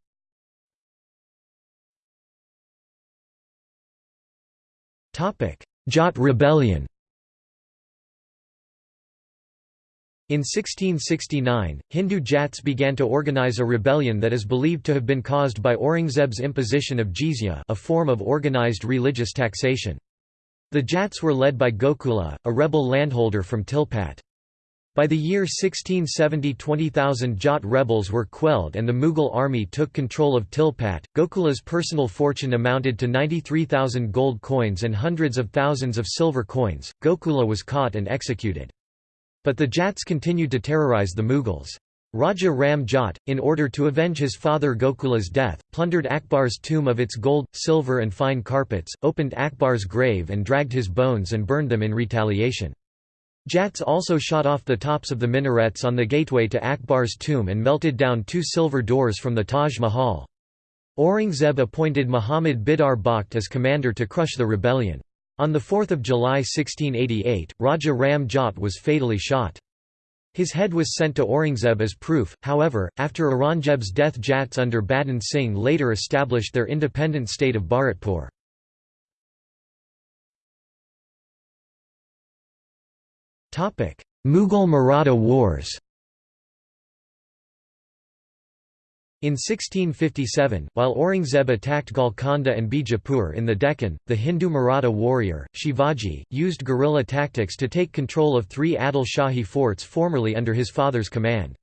Jat rebellion In 1669, Hindu Jats began to organize a rebellion that is believed to have been caused by Aurangzeb's imposition of jizya a form of organized religious taxation. The Jats were led by Gokula, a rebel landholder from Tilpat. By the year 1670 20,000 Jat rebels were quelled and the Mughal army took control of Tilpat. Gokula's personal fortune amounted to 93,000 gold coins and hundreds of thousands of silver coins. Gokula was caught and executed. But the Jats continued to terrorize the Mughals. Raja Ram Jat, in order to avenge his father Gokula's death, plundered Akbar's tomb of its gold, silver and fine carpets, opened Akbar's grave and dragged his bones and burned them in retaliation. Jats also shot off the tops of the minarets on the gateway to Akbar's tomb and melted down two silver doors from the Taj Mahal. Aurangzeb appointed Muhammad Bidar Bakht as commander to crush the rebellion. On 4 July 1688, Raja Ram Jat was fatally shot. His head was sent to Aurangzeb as proof, however, after Aurangzeb's death Jats under Badan Singh later established their independent state of Bharatpur. Mughal Maratha Wars In 1657, while Aurangzeb attacked Golconda and Bijapur in the Deccan, the Hindu Maratha warrior, Shivaji, used guerrilla tactics to take control of three Adil Shahi forts formerly under his father's command.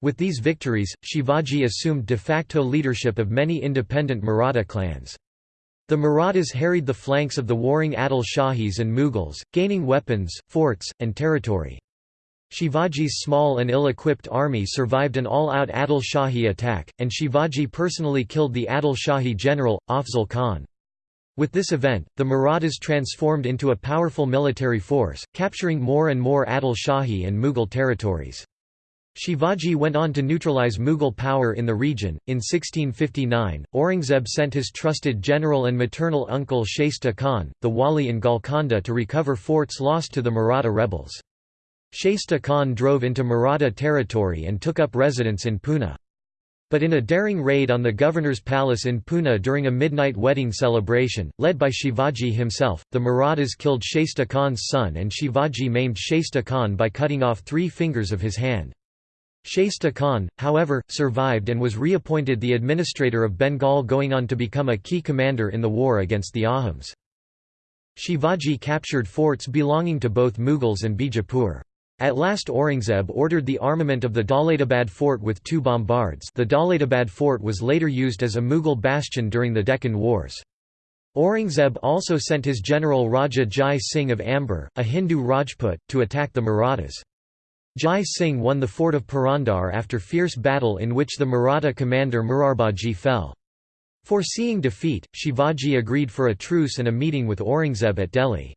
With these victories, Shivaji assumed de facto leadership of many independent Maratha clans. The Marathas harried the flanks of the warring Adil Shahis and Mughals, gaining weapons, forts, and territory. Shivaji's small and ill-equipped army survived an all-out Adil Shahi attack, and Shivaji personally killed the Adil Shahi general, Afzal Khan. With this event, the Marathas transformed into a powerful military force, capturing more and more Adil Shahi and Mughal territories. Shivaji went on to neutralize Mughal power in the region. In 1659, Aurangzeb sent his trusted general and maternal uncle Shaista Khan, the Wali in Golconda to recover forts lost to the Maratha rebels. Shaista Khan drove into Maratha territory and took up residence in Pune. But in a daring raid on the governor's palace in Pune during a midnight wedding celebration, led by Shivaji himself, the Marathas killed Shaista Khan's son and Shivaji maimed Shaista Khan by cutting off three fingers of his hand. Shaista Khan, however, survived and was reappointed the administrator of Bengal going on to become a key commander in the war against the Ahoms. Shivaji captured forts belonging to both Mughals and Bijapur. At last Aurangzeb ordered the armament of the Daulatabad fort with two bombards the Daulatabad fort was later used as a Mughal bastion during the Deccan Wars. Aurangzeb also sent his general Raja Jai Singh of Amber, a Hindu Rajput, to attack the Marathas. Jai Singh won the fort of Purandar after fierce battle in which the Maratha commander Murarbaji fell. Foreseeing defeat, Shivaji agreed for a truce and a meeting with Aurangzeb at Delhi.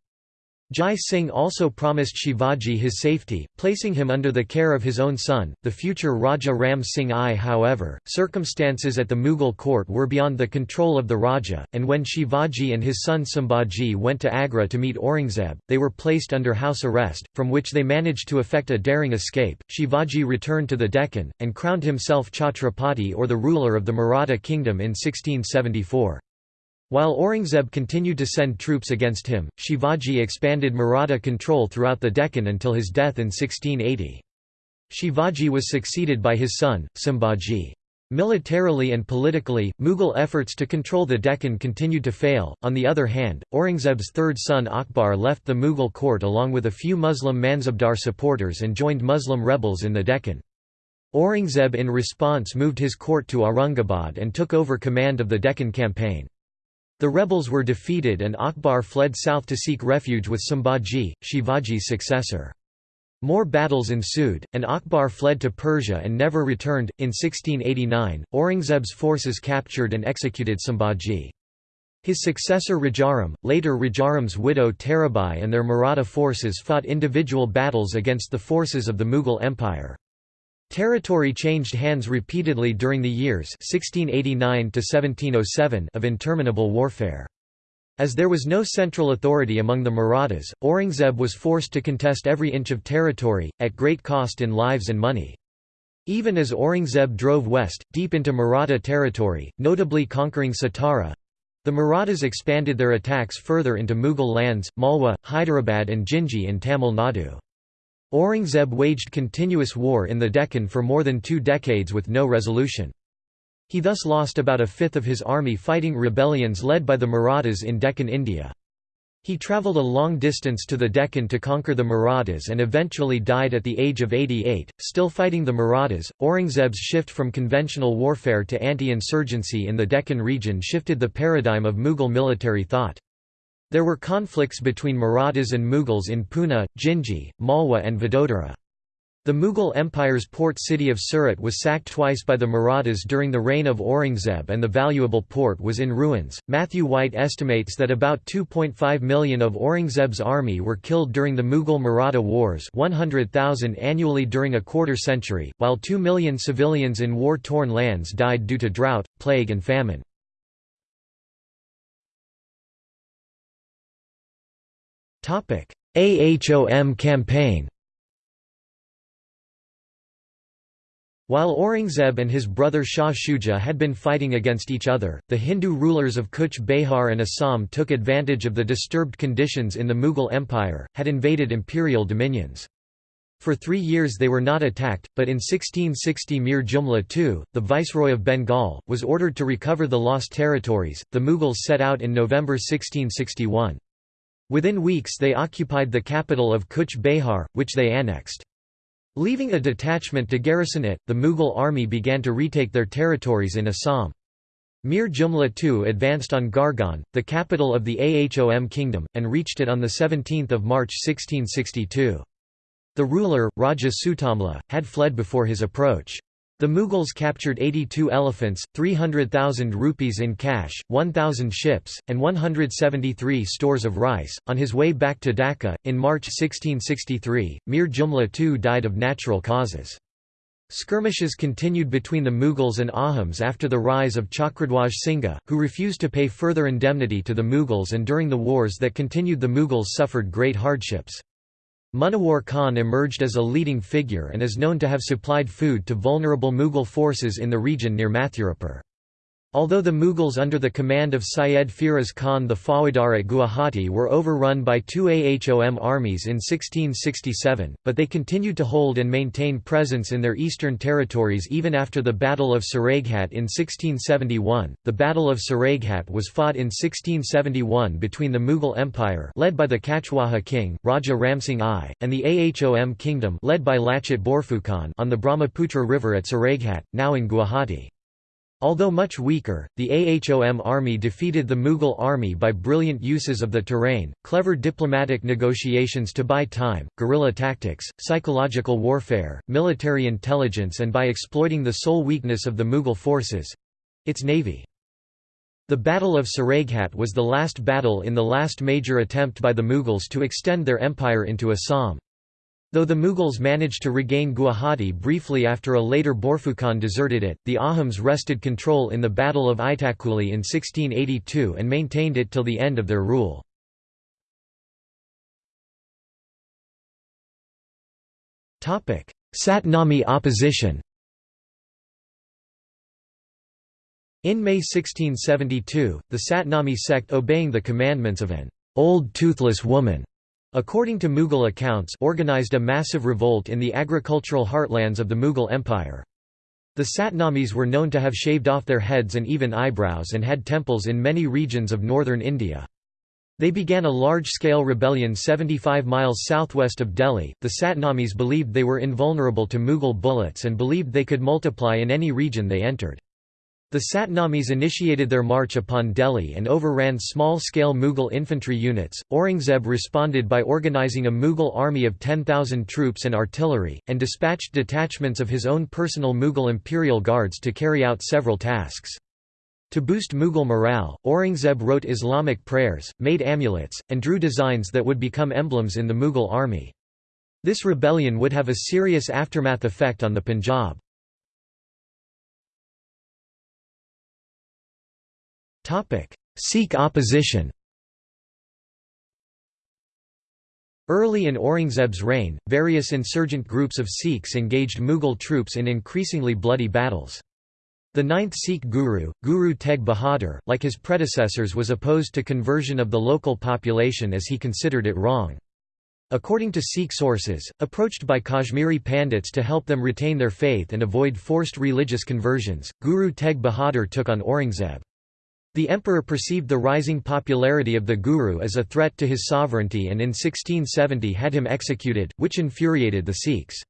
Jai Singh also promised Shivaji his safety, placing him under the care of his own son, the future Raja Ram Singh I. However, circumstances at the Mughal court were beyond the control of the Raja, and when Shivaji and his son Sambhaji went to Agra to meet Aurangzeb, they were placed under house arrest, from which they managed to effect a daring escape. Shivaji returned to the Deccan, and crowned himself Chhatrapati or the ruler of the Maratha kingdom in 1674. While Aurangzeb continued to send troops against him, Shivaji expanded Maratha control throughout the Deccan until his death in 1680. Shivaji was succeeded by his son, Sambhaji. Militarily and politically, Mughal efforts to control the Deccan continued to fail. On the other hand, Aurangzeb's third son Akbar left the Mughal court along with a few Muslim Mansabdar supporters and joined Muslim rebels in the Deccan. Aurangzeb in response moved his court to Aurangabad and took over command of the Deccan campaign. The rebels were defeated and Akbar fled south to seek refuge with Sambhaji, Shivaji's successor. More battles ensued, and Akbar fled to Persia and never returned. In 1689, Aurangzeb's forces captured and executed Sambhaji. His successor Rajaram, later Rajaram's widow Tarabai and their Maratha forces fought individual battles against the forces of the Mughal Empire. Territory changed hands repeatedly during the years 1689 of interminable warfare. As there was no central authority among the Marathas, Aurangzeb was forced to contest every inch of territory, at great cost in lives and money. Even as Aurangzeb drove west, deep into Maratha territory, notably conquering Satara—the Marathas expanded their attacks further into Mughal lands, Malwa, Hyderabad and Jinji in Tamil Nadu. Aurangzeb waged continuous war in the Deccan for more than two decades with no resolution. He thus lost about a fifth of his army fighting rebellions led by the Marathas in Deccan India. He travelled a long distance to the Deccan to conquer the Marathas and eventually died at the age of 88, still fighting the Marathas. Aurangzeb's shift from conventional warfare to anti insurgency in the Deccan region shifted the paradigm of Mughal military thought. There were conflicts between Marathas and Mughals in Pune, Jinji, Malwa and Vadodara. The Mughal Empire's port city of Surat was sacked twice by the Marathas during the reign of Aurangzeb and the valuable port was in ruins. Matthew White estimates that about 2.5 million of Aurangzeb's army were killed during the Mughal Maratha Wars 100,000 annually during a quarter century, while 2 million civilians in war-torn lands died due to drought, plague and famine. AHOM campaign While Aurangzeb and his brother Shah Shuja had been fighting against each other, the Hindu rulers of Kuch Behar and Assam took advantage of the disturbed conditions in the Mughal Empire, had invaded imperial dominions. For three years they were not attacked, but in 1660 Mir Jumla II, the Viceroy of Bengal, was ordered to recover the lost territories. The Mughals set out in November 1661. Within weeks they occupied the capital of Kuch Behar, which they annexed. Leaving a detachment to garrison it, the Mughal army began to retake their territories in Assam. Mir Jumla II advanced on Gargaon, the capital of the Ahom kingdom, and reached it on 17 March 1662. The ruler, Raja Sutamla, had fled before his approach. The Mughals captured 82 elephants, 300,000 rupees in cash, 1,000 ships, and 173 stores of rice. On his way back to Dhaka, in March 1663, Mir Jumla II died of natural causes. Skirmishes continued between the Mughals and Ahoms after the rise of Chakradhwaj Singha, who refused to pay further indemnity to the Mughals and during the wars that continued the Mughals suffered great hardships. Munawar Khan emerged as a leading figure and is known to have supplied food to vulnerable Mughal forces in the region near Mathurapur. Although the Mughals under the command of Syed Firoz Khan the Faujdar at Guwahati were overrun by two Ahom armies in 1667, but they continued to hold and maintain presence in their eastern territories even after the Battle of Saraighat in 1671. The Battle of Saraighat was fought in 1671 between the Mughal Empire led by the Kachwaha king, Raja Ramsingh I, and the Ahom kingdom led by Lachit Borphukan on the Brahmaputra River at Saraighat, now in Guwahati. Although much weaker, the Ahom army defeated the Mughal army by brilliant uses of the terrain, clever diplomatic negotiations to buy time, guerrilla tactics, psychological warfare, military intelligence and by exploiting the sole weakness of the Mughal forces—its navy. The Battle of Saraighat was the last battle in the last major attempt by the Mughals to extend their empire into Assam. Though the Mughals managed to regain Guwahati briefly after a later Borphukan deserted it, the Ahoms wrested control in the Battle of Itakuli in 1682 and maintained it till the end of their rule. Satnami opposition In May 1672, the Satnami sect obeying the commandments of an old toothless woman according to Mughal accounts organized a massive revolt in the agricultural heartlands of the Mughal Empire. The Satnamis were known to have shaved off their heads and even eyebrows and had temples in many regions of northern India. They began a large-scale rebellion 75 miles southwest of Delhi. The Satnamis believed they were invulnerable to Mughal bullets and believed they could multiply in any region they entered. The Satnamis initiated their march upon Delhi and overran small-scale Mughal infantry units. Aurangzeb responded by organizing a Mughal army of 10,000 troops and artillery, and dispatched detachments of his own personal Mughal imperial guards to carry out several tasks. To boost Mughal morale, Aurangzeb wrote Islamic prayers, made amulets, and drew designs that would become emblems in the Mughal army. This rebellion would have a serious aftermath effect on the Punjab. Sikh opposition Early in Aurangzeb's reign, various insurgent groups of Sikhs engaged Mughal troops in increasingly bloody battles. The ninth Sikh guru, Guru Tegh Bahadur, like his predecessors was opposed to conversion of the local population as he considered it wrong. According to Sikh sources, approached by Kashmiri Pandits to help them retain their faith and avoid forced religious conversions, Guru Tegh Bahadur took on Aurangzeb. The emperor perceived the rising popularity of the guru as a threat to his sovereignty and in 1670 had him executed, which infuriated the Sikhs.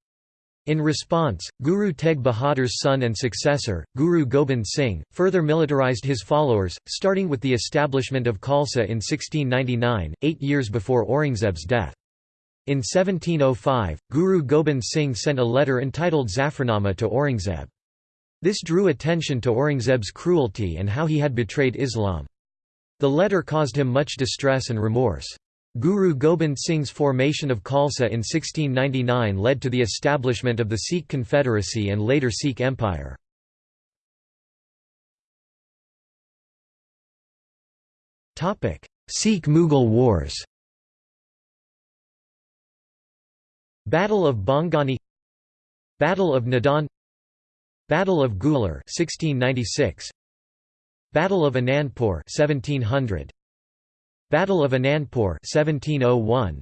In response, Guru Tegh Bahadur's son and successor, Guru Gobind Singh, further militarized his followers, starting with the establishment of Khalsa in 1699, eight years before Aurangzeb's death. In 1705, Guru Gobind Singh sent a letter entitled Zafarnama to Aurangzeb. This drew attention to Aurangzeb's cruelty and how he had betrayed Islam. The letter caused him much distress and remorse. Guru Gobind Singh's formation of Khalsa in 1699 led to the establishment of the Sikh Confederacy and later Sikh Empire. Sikh-Mughal Wars Battle of Bhangani Battle of Nadaun Battle of Guler 1696 Battle of Anandpur 1700 Battle of Anandpur 1701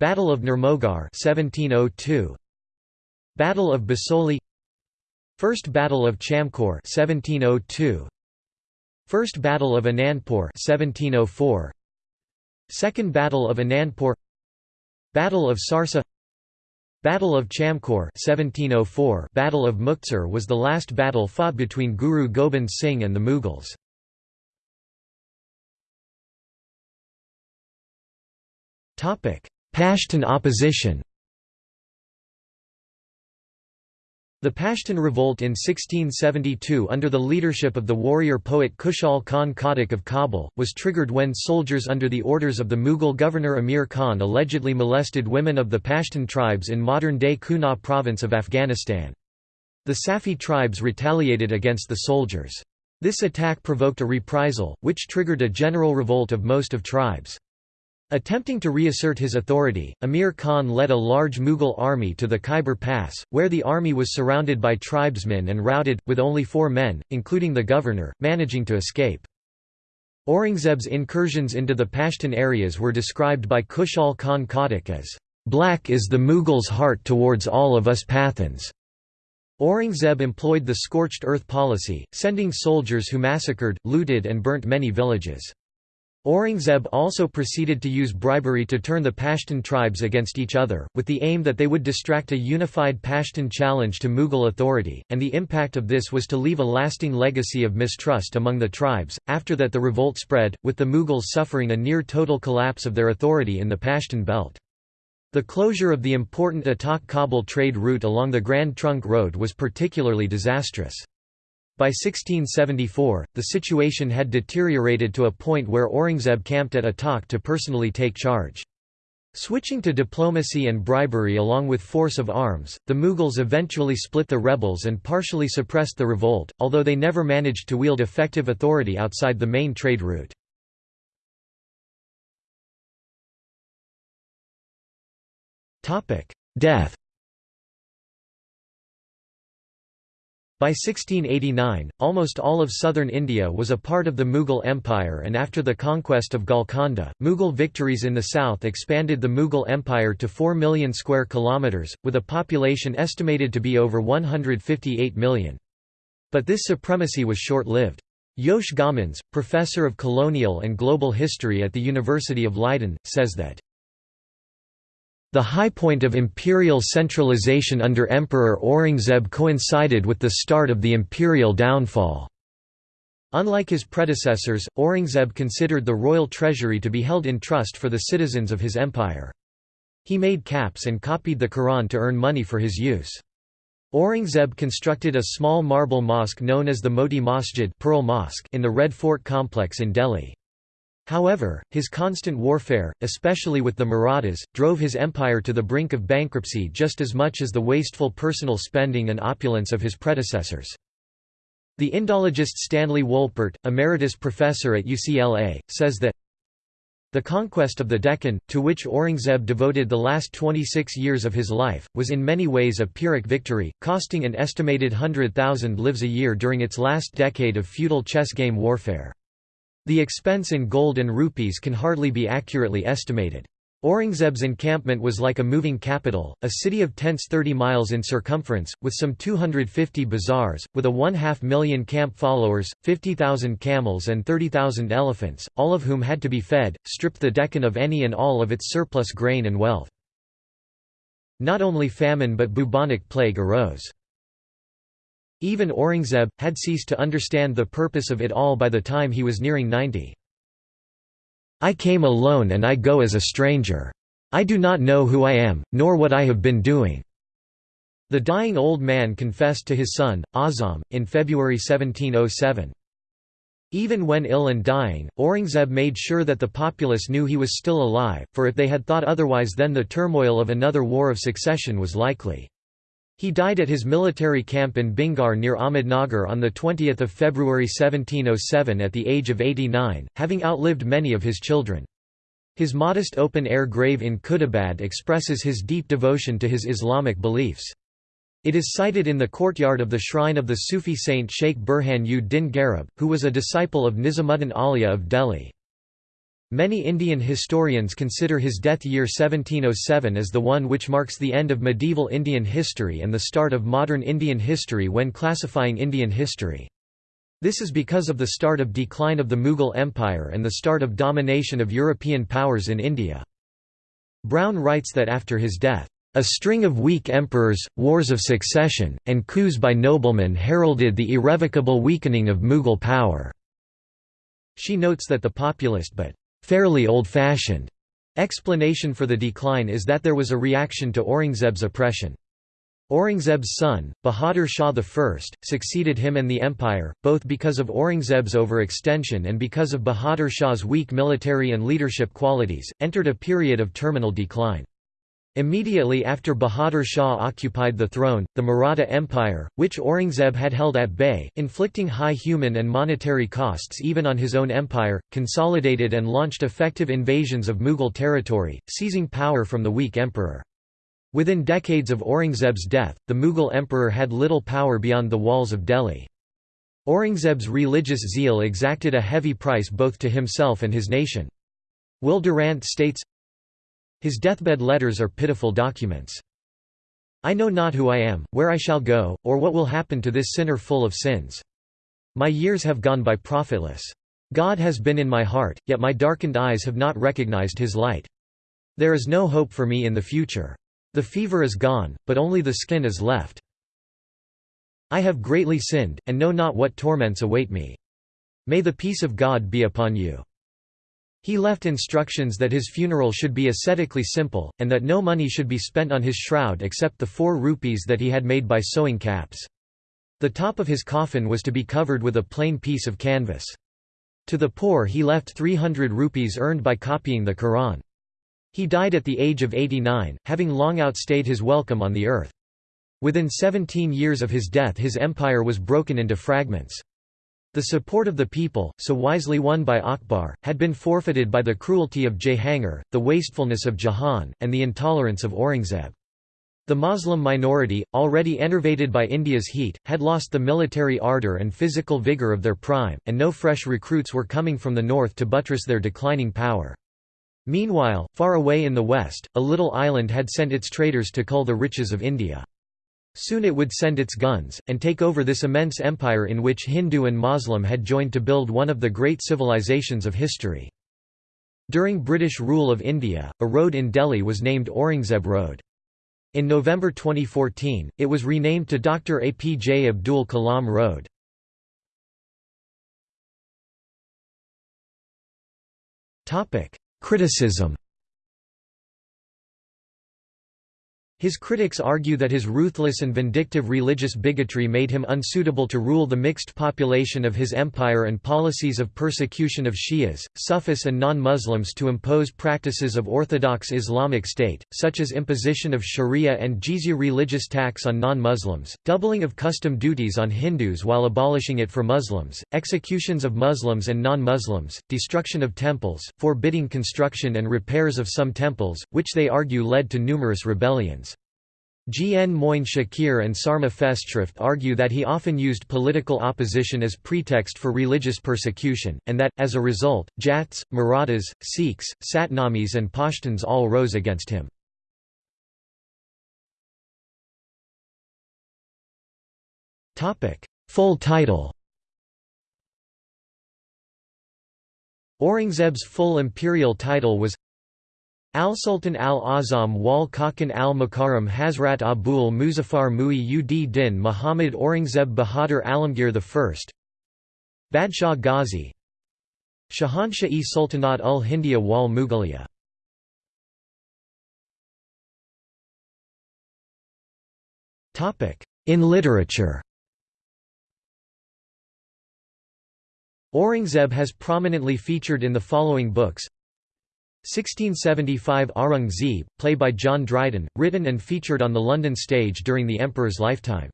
Battle of Nirmohgarh 1702 Battle of Basoli. First Battle of Chamkaur 1702 First Battle of Anandpur 1704 Second Battle of Anandpur. Battle of Sarsa Battle of Chamkaur 1704 Battle of Muktsar was the last battle fought between Guru Gobind Singh and the Mughals. Pashtun opposition The Pashtun revolt in 1672 under the leadership of the warrior poet Khushal Khan Khattak of Kabul, was triggered when soldiers under the orders of the Mughal governor Amir Khan allegedly molested women of the Pashtun tribes in modern-day Kunar province of Afghanistan. The Safi tribes retaliated against the soldiers. This attack provoked a reprisal, which triggered a general revolt of most of tribes. Attempting to reassert his authority, Amir Khan led a large Mughal army to the Khyber Pass, where the army was surrounded by tribesmen and routed, with only four men, including the governor, managing to escape. Aurangzeb's incursions into the Pashtun areas were described by Khushal Khan Khattak as, "...black is the Mughals' heart towards all of us Pathans." Aurangzeb employed the scorched earth policy, sending soldiers who massacred, looted and burnt many villages. Aurangzeb also proceeded to use bribery to turn the Pashtun tribes against each other, with the aim that they would distract a unified Pashtun challenge to Mughal authority, and the impact of this was to leave a lasting legacy of mistrust among the tribes. After that, the revolt spread, with the Mughals suffering a near total collapse of their authority in the Pashtun belt. The closure of the important Attock-Kabul trade route along the Grand Trunk Road was particularly disastrous. By 1674, the situation had deteriorated to a point where Aurangzeb camped at Attock to personally take charge. Switching to diplomacy and bribery along with force of arms, the Mughals eventually split the rebels and partially suppressed the revolt, although they never managed to wield effective authority outside the main trade route. Death By 1689, almost all of southern India was a part of the Mughal Empire and after the conquest of Golconda, Mughal victories in the south expanded the Mughal Empire to 4 million square kilometres, with a population estimated to be over 158 million. But this supremacy was short-lived. Jos Gommans, professor of colonial and global history at the University of Leiden, says that the high point of imperial centralization under Emperor Aurangzeb coincided with the start of the imperial downfall. Unlike his predecessors, Aurangzeb considered the royal treasury to be held in trust for the citizens of his empire. He made caps and copied the Quran to earn money for his use. Aurangzeb constructed a small marble mosque known as the Moti Masjid Pearl Mosque in the Red Fort complex in Delhi. However, his constant warfare, especially with the Marathas, drove his empire to the brink of bankruptcy just as much as the wasteful personal spending and opulence of his predecessors. The Indologist Stanley Wolpert, emeritus professor at UCLA, says that the conquest of the Deccan, to which Aurangzeb devoted the last 26 years of his life, was in many ways a Pyrrhic victory, costing an estimated hundred thousand lives a year during its last decade of feudal chess game warfare. The expense in gold and rupees can hardly be accurately estimated. Aurangzeb's encampment was like a moving capital, a city of tents 30 miles in circumference, with some 250 bazaars, with a one-half million camp followers, 50,000 camels and 30,000 elephants, all of whom had to be fed, stripped the Deccan of any and all of its surplus grain and wealth. Not only famine but bubonic plague arose. Even Aurangzeb, had ceased to understand the purpose of it all by the time he was nearing 90. I came alone and I go as a stranger. I do not know who I am, nor what I have been doing." The dying old man confessed to his son, Azam, in February 1707. Even when ill and dying, Aurangzeb made sure that the populace knew he was still alive, for if they had thought otherwise then the turmoil of another war of succession was likely. He died at his military camp in Bhingar near Ahmednagar on 20 February 1707 at the age of 89, having outlived many of his children. His modest open-air grave in Khuldabad expresses his deep devotion to his Islamic beliefs. It is sited in the courtyard of the shrine of the Sufi saint Sheikh Burhan ud Din Gharib, who was a disciple of Nizamuddin Auliya of Delhi. Many Indian historians consider his death year 1707 as the one which marks the end of medieval Indian history and the start of modern Indian history when classifying Indian history. This is because of the start of decline of the Mughal Empire and the start of domination of European powers in India. Brown writes that after his death, a string of weak emperors, wars of succession, and coups by noblemen heralded the irrevocable weakening of Mughal power. She notes that the populist but fairly old-fashioned explanation for the decline is that there was a reaction to Aurangzeb's oppression. Aurangzeb's son, Bahadur Shah I, succeeded him and the empire, both because of Aurangzeb's overextension and because of Bahadur Shah's weak military and leadership qualities, entered a period of terminal decline. Immediately after Bahadur Shah occupied the throne, the Maratha Empire, which Aurangzeb had held at bay, inflicting high human and monetary costs even on his own empire, consolidated and launched effective invasions of Mughal territory, seizing power from the weak emperor. Within decades of Aurangzeb's death, the Mughal emperor had little power beyond the walls of Delhi. Aurangzeb's religious zeal exacted a heavy price both to himself and his nation. Will Durant states, his deathbed letters are pitiful documents. I know not who I am, where I shall go, or what will happen to this sinner full of sins. My years have gone by profitless. God has been in my heart, yet my darkened eyes have not recognized his light. There is no hope for me in the future. The fever is gone, but only the skin is left. I have greatly sinned, and know not what torments await me. May the peace of God be upon you. He left instructions that his funeral should be ascetically simple, and that no money should be spent on his shroud except the four rupees that he had made by sewing caps. The top of his coffin was to be covered with a plain piece of canvas. To the poor he left 300 rupees earned by copying the Quran. He died at the age of 89, having long outstayed his welcome on the earth. Within 17 years of his death his empire was broken into fragments. The support of the people, so wisely won by Akbar, had been forfeited by the cruelty of Jahangir, the wastefulness of Jahan, and the intolerance of Aurangzeb. The Muslim minority, already enervated by India's heat, had lost the military ardour and physical vigour of their prime, and no fresh recruits were coming from the north to buttress their declining power. Meanwhile, far away in the west, a little island had sent its traders to cull the riches of India. Soon it would send its guns, and take over this immense empire in which Hindu and Muslim had joined to build one of the great civilizations of history. During British rule of India, a road in Delhi was named Aurangzeb Road. In November 2014, it was renamed to Dr. APJ Abdul Kalam Road. Criticism His critics argue that his ruthless and vindictive religious bigotry made him unsuitable to rule the mixed population of his empire and policies of persecution of Shias, Sufis and non-Muslims to impose practices of orthodox Islamic State, such as imposition of sharia and jizya religious tax on non-Muslims, doubling of custom duties on Hindus while abolishing it for Muslims, executions of Muslims and non-Muslims, destruction of temples, forbidding construction and repairs of some temples, which they argue led to numerous rebellions. G. N. Moin Shakir and Sarma Festschrift argue that he often used political opposition as pretext for religious persecution, and that, as a result, Jats, Marathas, Sikhs, Satnamis and Pashtuns all rose against him. Full title Aurangzeb's full imperial title was Al-Sultan al-Azam wal Khakan al-Mukarram Hazrat Abul Muzaffar Mu'i ud Din Muhammad Aurangzeb Bahadur Alamgir I Badshah Ghazi Shahanshah-e Sultanat ul Hindia wal Mughaliya. In literature. Aurangzeb has prominently featured in the following books 1675 Aurangzeb, play by John Dryden, written and featured on the London stage during the Emperor's lifetime.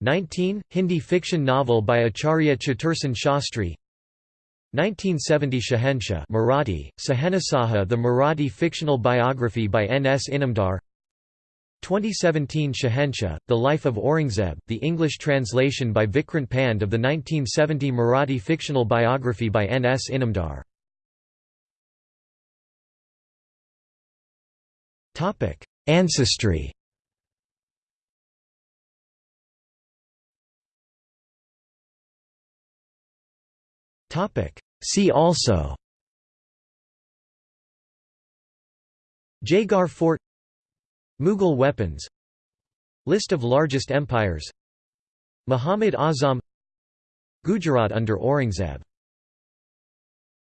19. Hindi fiction novel by Acharya Chatursen Shastri 1970 Shahenshah Marathi, Sahenasaha the Marathi fictional biography by N. S. Inamdar 2017 Shahenshah, The Life of Aurangzeb, the English translation by Vikrant Pand of the 1970 Marathi fictional biography by N. S. Inamdar Ancestry. Topic: See also. Jaigarh Fort. Mughal weapons. List of largest empires. Muhammad Azam. Gujarat under Aurangzeb